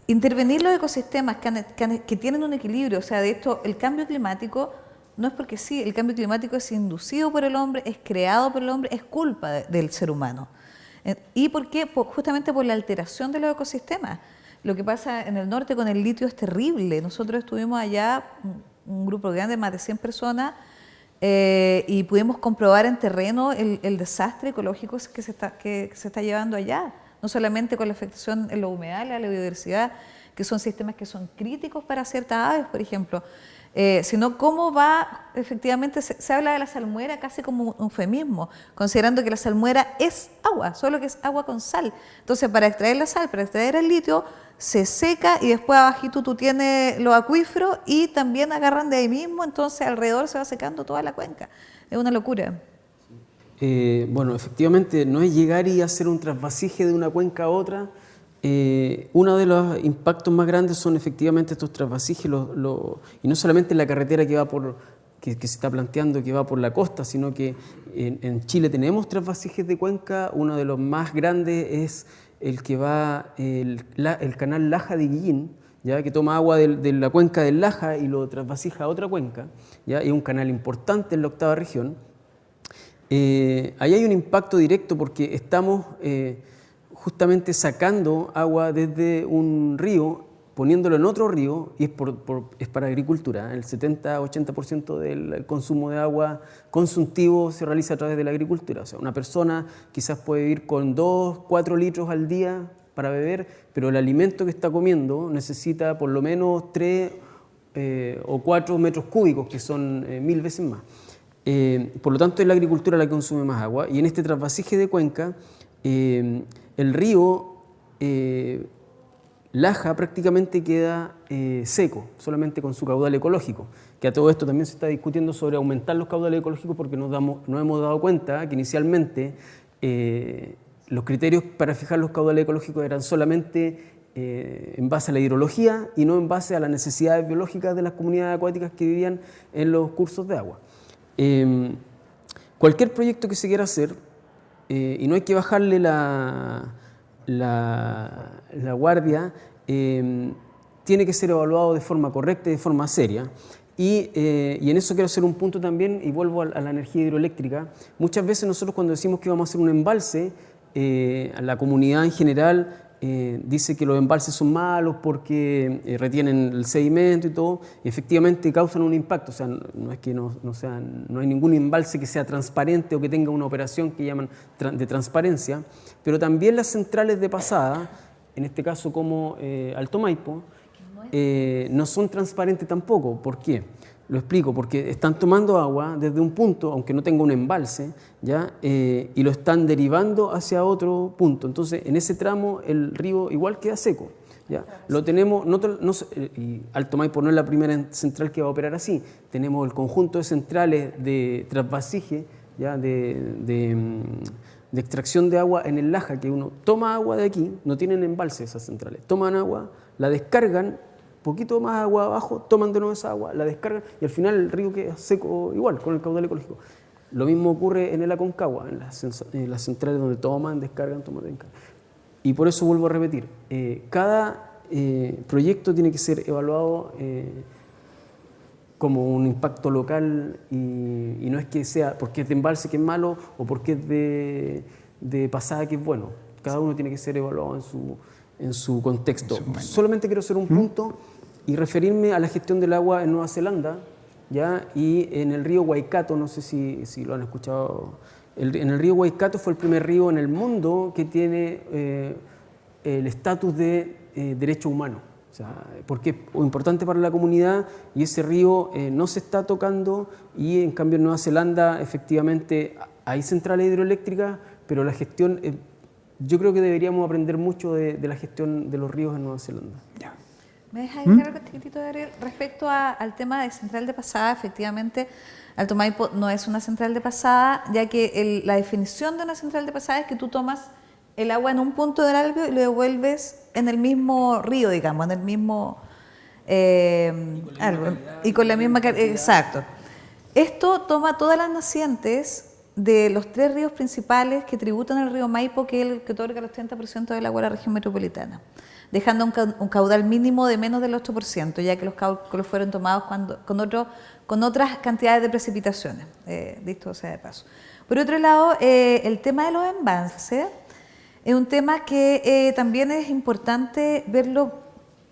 intervenir los ecosistemas que, tienen un equilibrio, o sea, de esto, el cambio climático no es porque sí, el cambio climático es inducido por el hombre, es creado por el hombre, es culpa del ser humano. Eh, ¿Y por qué? justamente por la alteración de los ecosistemas. Lo que pasa en el norte con el litio es terrible. Nosotros estuvimos allá, un grupo grande, más de 100 personas, eh, y pudimos comprobar en terreno el, desastre ecológico que se, está, que se está llevando allá no solamente con la afectación en los humedales, a la biodiversidad, que son sistemas que son críticos para ciertas aves, por ejemplo, eh, sino cómo va, efectivamente, se, habla de la salmuera casi como un eufemismo, considerando que la salmuera es agua, solo que es agua con sal. Entonces, para extraer la sal, para extraer el litio, se seca y después abajito tú tienes los acuíferos y también agarran de ahí mismo, entonces alrededor se va secando toda la cuenca. Es una locura. Eh, bueno, efectivamente no es llegar y hacer un trasvasije de una cuenca a otra. Eh, uno de los impactos más grandes son efectivamente estos trasvasijes y no solamente la carretera que va por que, se está planteando que va por la costa, sino que en, Chile tenemos trasvasijes de cuenca. Uno de los más grandes es el que va, el, canal Laja de Guillín, ¿ya? que toma agua de, la cuenca del Laja y lo trasvasija a otra cuenca, ¿ya? es un canal importante en la octava región. Eh, ahí hay un impacto directo porque estamos eh, justamente sacando agua desde un río poniéndolo en otro río, y es, es para agricultura, el 70-80% del consumo de agua consultivo se realiza a través de la agricultura. O sea, una persona quizás puede vivir con 2, 4 litros al día para beber, pero el alimento que está comiendo necesita por lo menos 3 eh, o 4 metros cúbicos, que son eh, mil veces más. Eh, por lo tanto, es la agricultura la que consume más agua, y en este trasvasije de cuenca, el río Laja prácticamente queda eh, seco, solamente con su caudal ecológico, que a todo esto también se está discutiendo sobre aumentar los caudales ecológicos porque nos, hemos dado cuenta que inicialmente eh, los criterios para fijar los caudales ecológicos eran solamente eh, en base a la hidrología y no en base a las necesidades biológicas de las comunidades acuáticas que vivían en los cursos de agua. Em, cualquier proyecto que se quiera hacer, y no hay que bajarle la la, guardia em, tiene que ser evaluado de forma correcta y de forma seria. Y, eh, y, en eso quiero hacer un punto también, y vuelvo a, la energía hidroeléctrica. Muchas veces nosotros cuando decimos que vamos a hacer un embalse, eh, a la comunidad en general eh, dice que los embalses son malos porque eh, retienen el sedimento y todo, y efectivamente causan un impacto. O sea, no, es que no, no, sea, no hay ningún embalse que sea transparente o que tenga una operación que llaman de transparencia, pero también las centrales de pasada, en este caso como eh, Alto Maipo, no son transparentes tampoco. ¿Por qué? Lo explico, porque están tomando agua desde un punto, aunque no tenga un embalse, ¿ya? Eh, y lo están derivando hacia otro punto. Entonces, en ese tramo el río igual queda seco. ¿ya? Lo tenemos, no, eh, y Alto Maipo no es la primera central que va a operar así. Tenemos el conjunto de centrales de trasvasije, ¿ya? De, de, mm, de extracción de agua en el Laja, que uno toma agua de aquí, no tienen embalse esas centrales, toman agua, la descargan poquito más agua abajo, toman de nuevo esa agua, la descargan y al final el río queda seco igual, con el caudal ecológico. Lo mismo ocurre en el Aconcagua, en las, centrales donde toman, descargan, toman, descargan. Y por eso vuelvo a repetir, eh, cada eh, proyecto tiene que ser evaluado eh, como un impacto local y, no es que sea porque es de embalse que es malo o porque es de, de pasada que es bueno. Cada uno tiene que ser evaluado en su, en su contexto. Solamente quiero hacer un punto y referirme a la gestión del agua en Nueva Zelanda ¿ya? y en el río Waikato, no sé si, si lo han escuchado, en el río Waikato fue el primer río en el mundo que tiene eh, el estatus de eh, derecho humano. O sea, porque es importante para la comunidad y ese río eh, no se está tocando y en cambio en Nueva Zelanda efectivamente hay centrales hidroeléctricas, pero la gestión, yo creo que deberíamos aprender mucho de, de, la gestión de los ríos en Nueva Zelanda. ¿Me dejas ¿Mm? algo chiquitito, Gabriel? Respecto al tema de central de pasada, efectivamente, Alto Maipo no es una central de pasada, ya que la definición de una central de pasada es que tú tomas el agua en un punto del algo y lo devuelves en el mismo río, digamos, en el mismo... Eh, y con la misma, Exacto. Esto toma todas las nacientes de los tres ríos principales que tributan el río Maipo, que es el que otorga el 80% del agua de la región metropolitana dejando un, caudal mínimo de menos del 8%, ya que los cálculos fueron tomados cuando, con, otro, con otras cantidades de precipitaciones, eh, sea de paso. Por otro lado, eh, el tema de los embalses es un tema que eh, también es importante verlo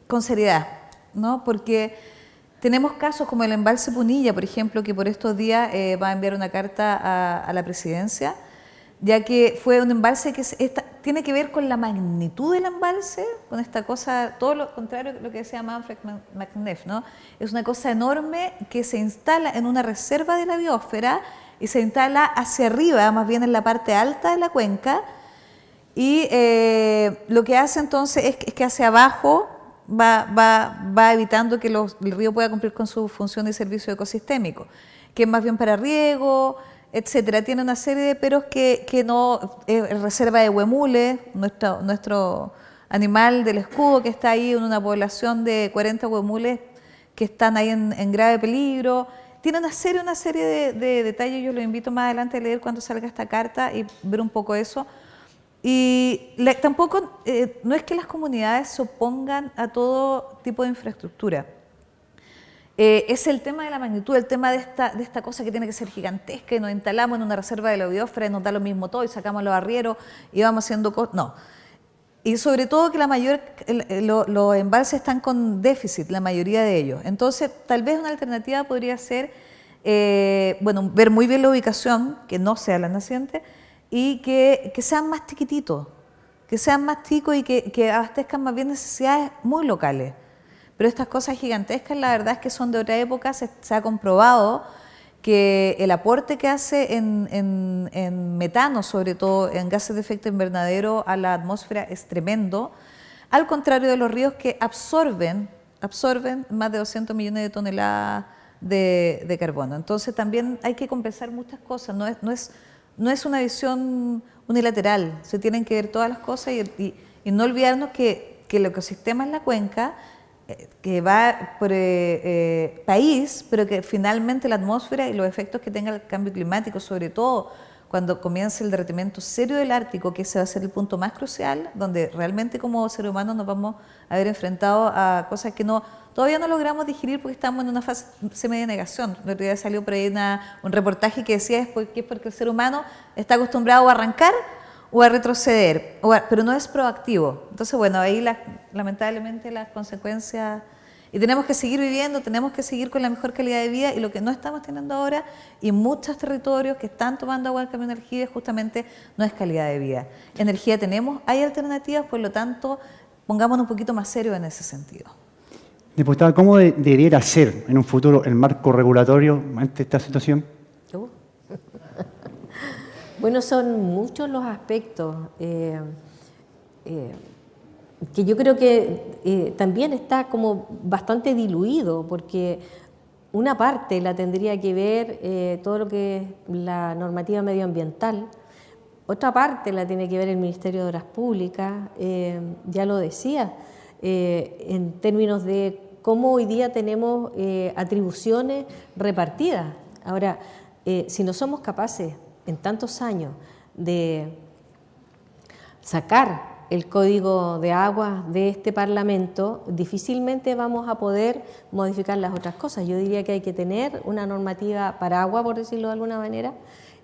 con seriedad, ¿no? porque tenemos casos como el embalse Punilla, por ejemplo, que por estos días va a enviar una carta a la presidencia, ya que fue un embalse que tiene que ver con la magnitud del embalse, con esta cosa, todo lo contrario de lo que decía Manfred McNeff, ¿no? Es una cosa enorme que se instala en una reserva de la biosfera y se instala hacia arriba, más bien en la parte alta de la cuenca, y eh, lo que hace entonces es, que hacia abajo va, va, va evitando que el río pueda cumplir con su función de servicio ecosistémico, que es más bien para riego, etcétera. Tiene una serie de peros que, que no, es reserva de huemules, nuestro, nuestro animal del escudo que está ahí en una población de 40 huemules que están ahí en, grave peligro. Tiene una serie, una serie de, detalles, yo lo invito más adelante a leer cuando salga esta carta y ver un poco eso. Y tampoco, eh, no es que las comunidades se opongan a todo tipo de infraestructura. Eh, es el tema de la magnitud, el tema de esta, de esta cosa que tiene que ser gigantesca y nos instalamos en una reserva de la biosfera y nos da lo mismo todo y sacamos los arrieros y vamos haciendo cosas. No. Y sobre todo que la mayor, los embalses están con déficit, la mayoría de ellos. Entonces, tal vez una alternativa podría ser, eh, bueno, ver muy bien la ubicación, que no sea la naciente, y que, que sean más chiquititos, que sean más chicos y que, que abastezcan más bien necesidades muy locales. Pero estas cosas gigantescas, la verdad es que son de otra época, se, ha comprobado que el aporte que hace en, metano, sobre todo en gases de efecto invernadero a la atmósfera es tremendo, al contrario de los ríos que absorben, absorben más de 200 millones de toneladas de, carbono. Entonces también hay que compensar muchas cosas, no es, no es, no es una visión unilateral, se tienen que ver todas las cosas y, no olvidarnos que, el ecosistema en la cuenca que va por eh, eh, país, pero que finalmente la atmósfera y los efectos que tenga el cambio climático, sobre todo cuando comience el derretimiento serio del Ártico, que ese va a ser el punto más crucial, donde realmente como seres humanos nos vamos a ver enfrentados a cosas que no todavía no logramos digerir porque estamos en una fase semi de negación. El salió por ahí un reportaje que decía es porque, es porque el ser humano está acostumbrado a arrancar o a retroceder, pero no es proactivo. Entonces, bueno, ahí lamentablemente las consecuencias... Y tenemos que seguir viviendo, tenemos que seguir con la mejor calidad de vida y lo que no estamos teniendo ahora y muchos territorios que están tomando agua del cambio de energía justamente no es calidad de vida. Energía tenemos, hay alternativas, por lo tanto, pongámonos un poquito más serios en ese sentido. Diputada, ¿cómo debería ser en un futuro el marco regulatorio ante esta situación? Bueno, son muchos los aspectos eh, eh, que yo creo que eh, también está como bastante diluido, porque una parte la tendría que ver todo lo que es la normativa medioambiental, otra parte la tiene que ver el Ministerio de Obras Públicas, ya lo decía, en términos de cómo hoy día tenemos atribuciones repartidas. Ahora, si no somos capaces en tantos años de sacar el código de agua de este Parlamento, difícilmente vamos a poder modificar las otras cosas. Yo diría que hay que tener una normativa para agua, por decirlo de alguna manera,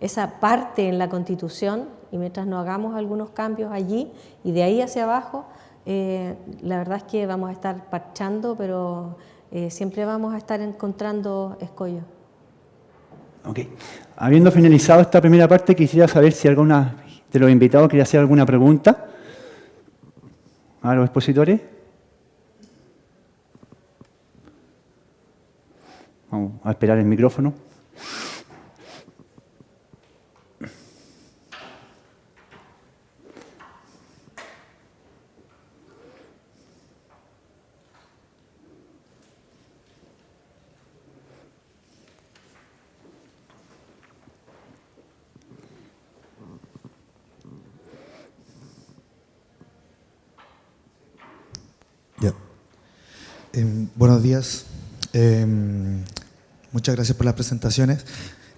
esa parte en la Constitución, y mientras no hagamos algunos cambios allí y de ahí hacia abajo, eh, la verdad es que vamos a estar parchando, pero eh, siempre vamos a estar encontrando escollos. Ok. Habiendo finalizado esta primera parte, quisiera saber si alguna de los invitados quería hacer alguna pregunta a los expositores. Vamos a esperar el micrófono. Em, buenos días. Em, muchas gracias por las presentaciones.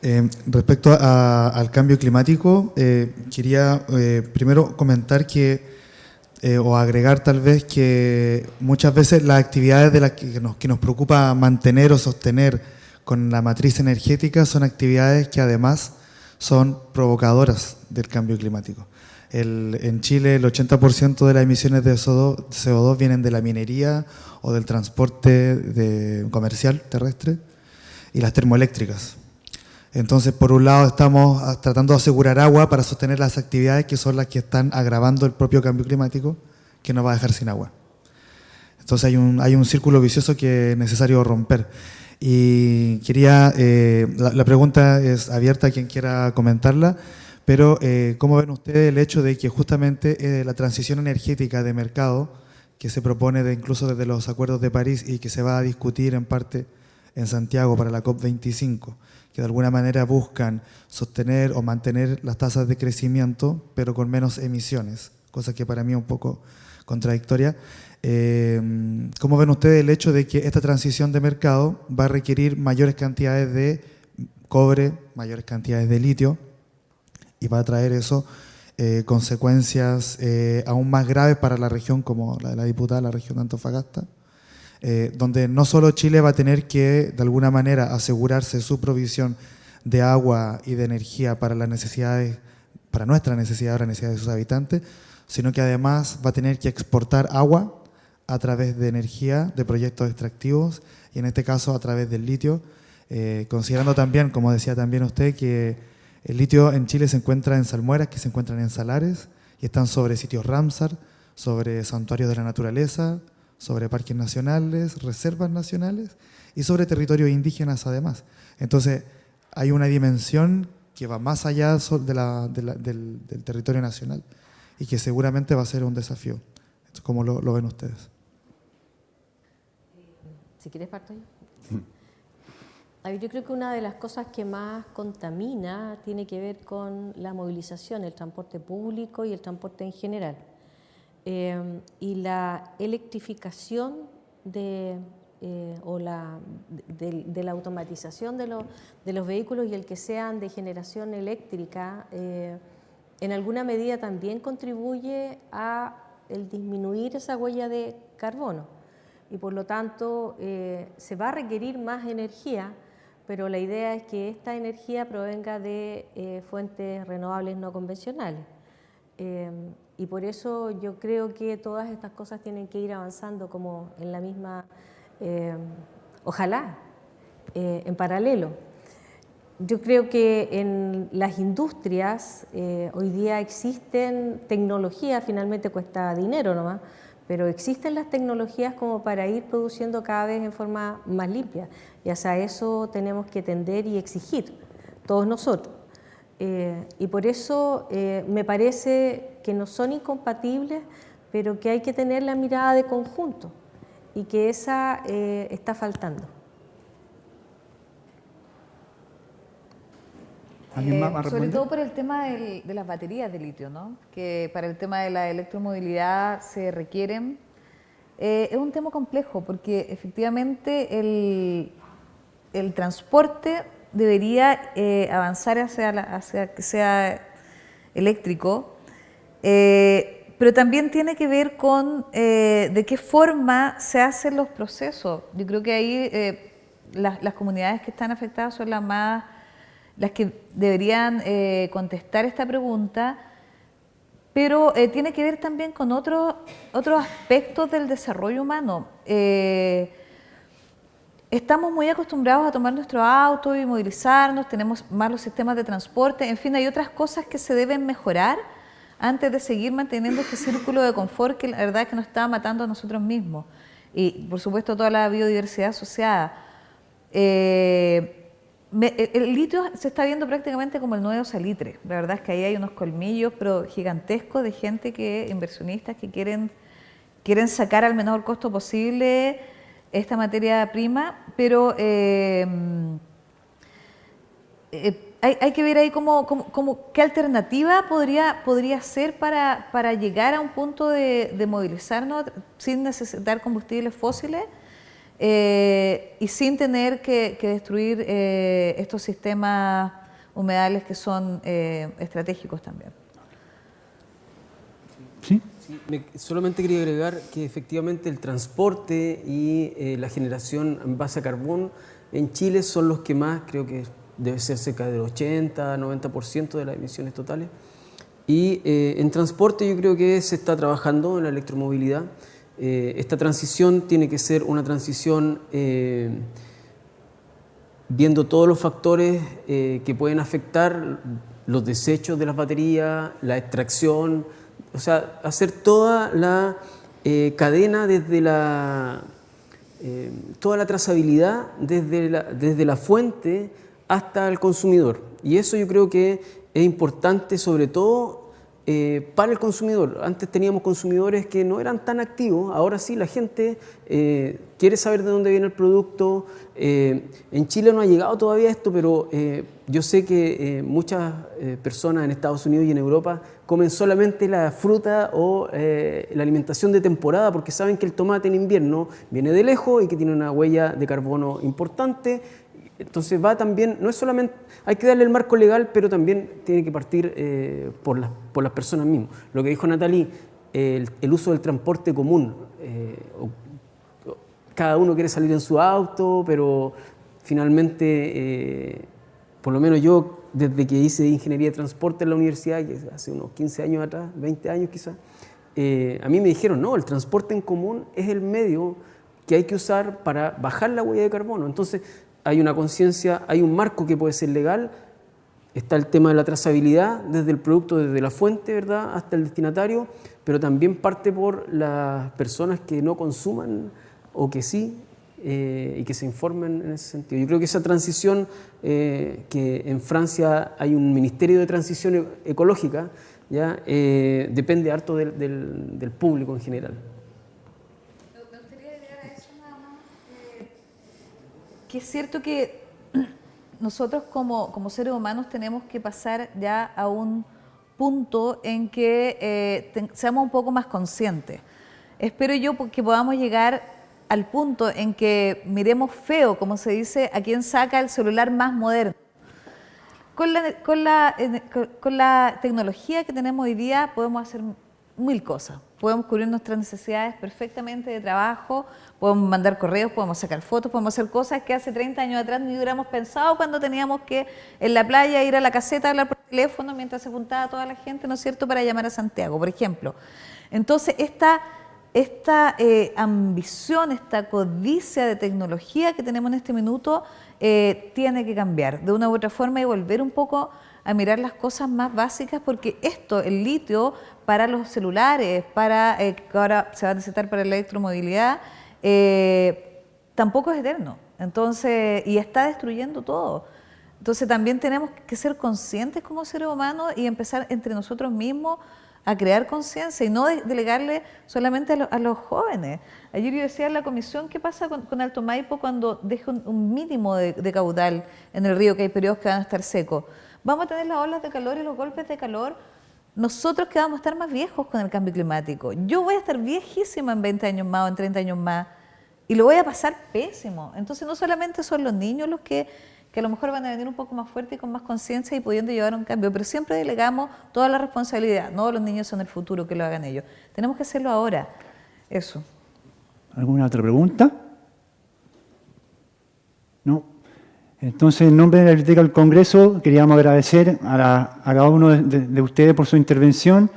Em, respecto al cambio climático, eh, quería eh, primero comentar que, eh, o agregar tal vez que muchas veces las actividades de las que nos, que nos preocupa mantener o sostener con la matriz energética son actividades que además son provocadoras del cambio climático en Chile el 80% de las emisiones de CO2, vienen de la minería o del transporte comercial terrestre y las termoeléctricas. Entonces, por un lado, estamos tratando de asegurar agua para sostener las actividades que son las que están agravando el propio cambio climático, que nos va a dejar sin agua. Entonces, hay un, hay un círculo vicioso que es necesario romper. Y quería, eh, la, pregunta es abierta a quien quiera comentarla, pero eh, ¿cómo ven ustedes el hecho de que justamente eh, la transición energética de mercado, que se propone incluso desde los acuerdos de París y que se va a discutir en parte en Santiago para la COP25, que de alguna manera buscan sostener o mantener las tasas de crecimiento, pero con menos emisiones, cosa que para mí es un poco contradictoria. Eh, ¿Cómo ven ustedes el hecho de que esta transición de mercado va a requerir mayores cantidades de cobre, mayores cantidades de litio, y va a traer eso eh, consecuencias eh, aún más graves para la región como la de la diputada, la región de Antofagasta? Eh, donde no solo Chile va a tener que, de alguna manera, asegurarse su provisión de agua y de energía para las necesidades, para nuestra necesidad, la necesidad de sus habitantes, sino que además va a tener que exportar agua a través de energía, de proyectos extractivos, y en este caso a través del litio, considerando también, como decía también usted, que el litio en Chile se encuentra en salmueras, que se encuentran en salares, y están sobre sitios Ramsar, sobre santuarios de la naturaleza, sobre parques nacionales, reservas nacionales y sobre territorios indígenas además. Entonces, hay una dimensión que va más allá del, territorio nacional y que seguramente va a ser un desafío. ¿Cómo lo, ven ustedes? Si quieres parto yo creo que una de las cosas que más contamina tiene que ver con la movilización, el transporte público y el transporte en general. Em, y la electrificación eh, o la, de, la automatización de, los vehículos y el que sean de generación eléctrica, eh, en alguna medida también contribuye a el disminuir esa huella de carbono. Y por lo tanto eh, se va a requerir más energía, pero la idea es que esta energía provenga de fuentes renovables no convencionales. Em, y por eso yo creo que todas estas cosas tienen que ir avanzando como en la misma, eh, ojalá, eh, en paralelo. Yo creo que en las industrias eh, hoy día existen tecnologías, finalmente cuesta dinero nomás, pero existen las tecnologías como para ir produciendo cada vez en forma más limpia. Y hacia eso tenemos que tender y exigir, todos nosotros. Eh, y por eso eh, me parece que no son incompatibles, pero que hay que tener la mirada de conjunto y que esa eh, está faltando. Sobre todo por el tema de las baterías de litio, ¿no? que para el tema de la electromovilidad se requieren. es un tema complejo porque efectivamente el, el transporte debería eh, avanzar hacia, que sea eléctrico, eh, pero también tiene que ver con eh, de qué forma se hacen los procesos. Yo creo que ahí las, las, comunidades que están afectadas son las más las que deberían contestar esta pregunta, pero tiene que ver también con otros otros aspectos del desarrollo humano. Estamos muy acostumbrados a tomar nuestro auto y movilizarnos, tenemos malos sistemas de transporte, en fin, hay otras cosas que se deben mejorar antes de seguir manteniendo este círculo de confort que la verdad es que nos está matando a nosotros mismos. Y por supuesto toda la biodiversidad asociada. Eh, el litio se está viendo prácticamente como el nuevo salitre. La verdad es que ahí hay unos colmillos pero gigantescos de gente que, inversionistas que quieren, quieren sacar al menor costo posible esta materia prima, pero eh, eh, hay, que ver ahí cómo, qué alternativa podría, podría ser para, para llegar a un punto de, movilizarnos sin necesitar combustibles fósiles eh, y sin tener que, destruir estos sistemas humedales que son estratégicos también. ¿Sí? solamente quería agregar que efectivamente el transporte y eh, la generación en base a carbón en Chile son los que más, creo que debe ser cerca del 80, 90% de las emisiones totales. Y eh, en transporte yo creo que se está trabajando en la electromovilidad. Eh, esta transición tiene que ser una transición viendo todos los factores eh, que pueden afectar los desechos de las baterías, la extracción, o sea, hacer toda la eh, cadena desde la, eh, toda la trazabilidad desde desde la fuente hasta el consumidor. Y eso yo creo que es importante sobre todo eh, para el consumidor. Antes teníamos consumidores que no eran tan activos, ahora sí la gente eh, quiere saber de dónde viene el producto. Eh, en Chile no ha llegado todavía esto, pero yo sé que muchas personas en Estados Unidos y en Europa comen solamente la fruta o la alimentación de temporada porque saben que el tomate en invierno viene de lejos y que tiene una huella de carbono importante entonces va también, no es solamente, hay que darle el marco legal, pero también tiene que partir eh, por, las, por las personas mismas. Lo que dijo Natalie, el, uso del transporte común. Eh, cada uno quiere salir en su auto, pero finalmente, eh, por lo menos yo, desde que hice ingeniería de transporte en la universidad, hace unos 15 años atrás, 20 años quizás, a mí me dijeron, no, el transporte en común es el medio que hay que usar para bajar la huella de carbono. Entonces, hay una conciencia, hay un marco que puede ser legal, está el tema de la trazabilidad desde el producto, desde la fuente, ¿verdad?, hasta el destinatario, pero también parte por las personas que no consuman o que sí eh, y que se informen en ese sentido. Yo creo que esa transición, eh, que en Francia hay un ministerio de transición ecológica, ya eh, depende harto del público en general. Es cierto que <clears throat> nosotros como, como seres humanos tenemos que pasar ya a un punto en que eh, seamos un poco más conscientes. Espero yo que podamos llegar al punto en que miremos feo, como se dice, a quien saca el celular más moderno. Con la, con la, con la tecnología que tenemos hoy día podemos hacer mil cosas. Podemos cubrir nuestras necesidades perfectamente de trabajo, podemos mandar correos, podemos sacar fotos, podemos hacer cosas que hace 30 años atrás ni hubiéramos pensado cuando teníamos que en la playa ir a la caseta a hablar por teléfono mientras se juntaba toda la gente, ¿no es cierto?, para llamar a Santiago, por ejemplo. Entonces, esta, esta eh, ambición, esta codicia de tecnología que tenemos en este minuto eh, tiene que cambiar de una u otra forma y volver un poco a mirar las cosas más básicas porque esto, el litio para los celulares, para eh, que ahora se va a necesitar para la electromovilidad, eh, tampoco es eterno. Entonces, y está destruyendo todo. Entonces también tenemos que ser conscientes como seres humanos y empezar entre nosotros mismos a crear conciencia y no delegarle solamente a, los jóvenes. Ayer yo decía en la comisión, ¿qué pasa con, Alto Maipo cuando deja un, mínimo de, de, caudal en el río, que hay periodos que van a estar secos? Vamos a tener las olas de calor y los golpes de calor nosotros que vamos a estar más viejos con el cambio climático. Yo voy a estar viejísima en 20 años más o en 30 años más y lo voy a pasar pésimo. Entonces no solamente son los niños los que, que a lo mejor van a venir un poco más fuertes y con más conciencia y pudiendo llevar un cambio, pero siempre delegamos toda la responsabilidad. No los niños son el futuro, que lo hagan ellos. Tenemos que hacerlo ahora. Eso. ¿Alguna otra pregunta? No. Entonces, en nombre de la Biblioteca del Congreso, queríamos agradecer a, cada uno de, ustedes por su intervención.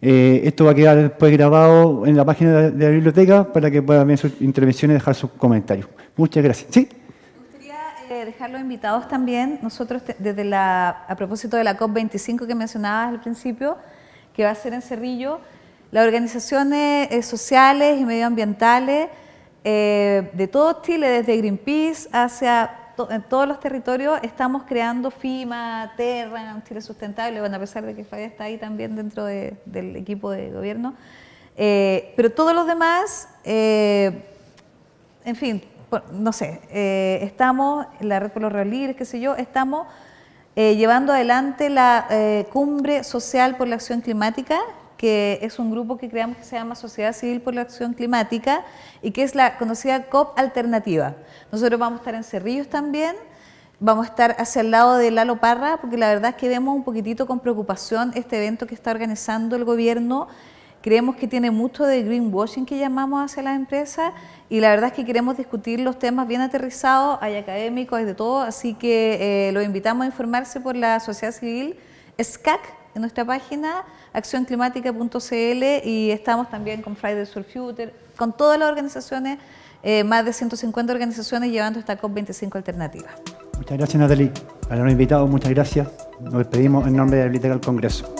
Eh, esto va a quedar después grabado en la página de, la biblioteca para que puedan ver sus intervenciones y dejar sus comentarios. Muchas gracias. ¿Sí? Me gustaría eh, dejar los invitados también. Nosotros, desde la, a propósito de la COP25 que mencionabas al principio, que va a ser en Cerrillo, las organizaciones eh, sociales y medioambientales de todo Chile, desde Greenpeace hacia en todos los territorios estamos creando FIMA, Terra, Chile Sustentable, bueno, a pesar de que Fabián está ahí también dentro del equipo de gobierno. Eh, pero todos los demás, eh, en fin, no sé, eh, estamos, la Red por los Ríos Libres, qué sé yo, estamos llevando adelante la cumbre social por la acción climática, que es un grupo que creamos que se llama Sociedad Civil por la Acción Climática y que es la conocida COP Alternativa. Nosotros vamos a estar en Cerrillos también, vamos a estar hacia el lado de Lalo Parra, porque la verdad es que vemos un poquitito con preocupación este evento que está organizando el gobierno. Creemos que tiene mucho de greenwashing que llamamos hacia las empresas y la verdad es que queremos discutir los temas bien aterrizados, hay académicos, hay de todo, así que eh, los invitamos a informarse por la sociedad civil SCAC, en nuestra página accionclimática.cl y estamos también con Fridays for Future, con todas las organizaciones, eh, más de 150 organizaciones llevando esta COP25 alternativa. Muchas gracias, Natalie. A los invitados, muchas gracias. Nos despedimos en nombre de la Biblioteca del Congreso.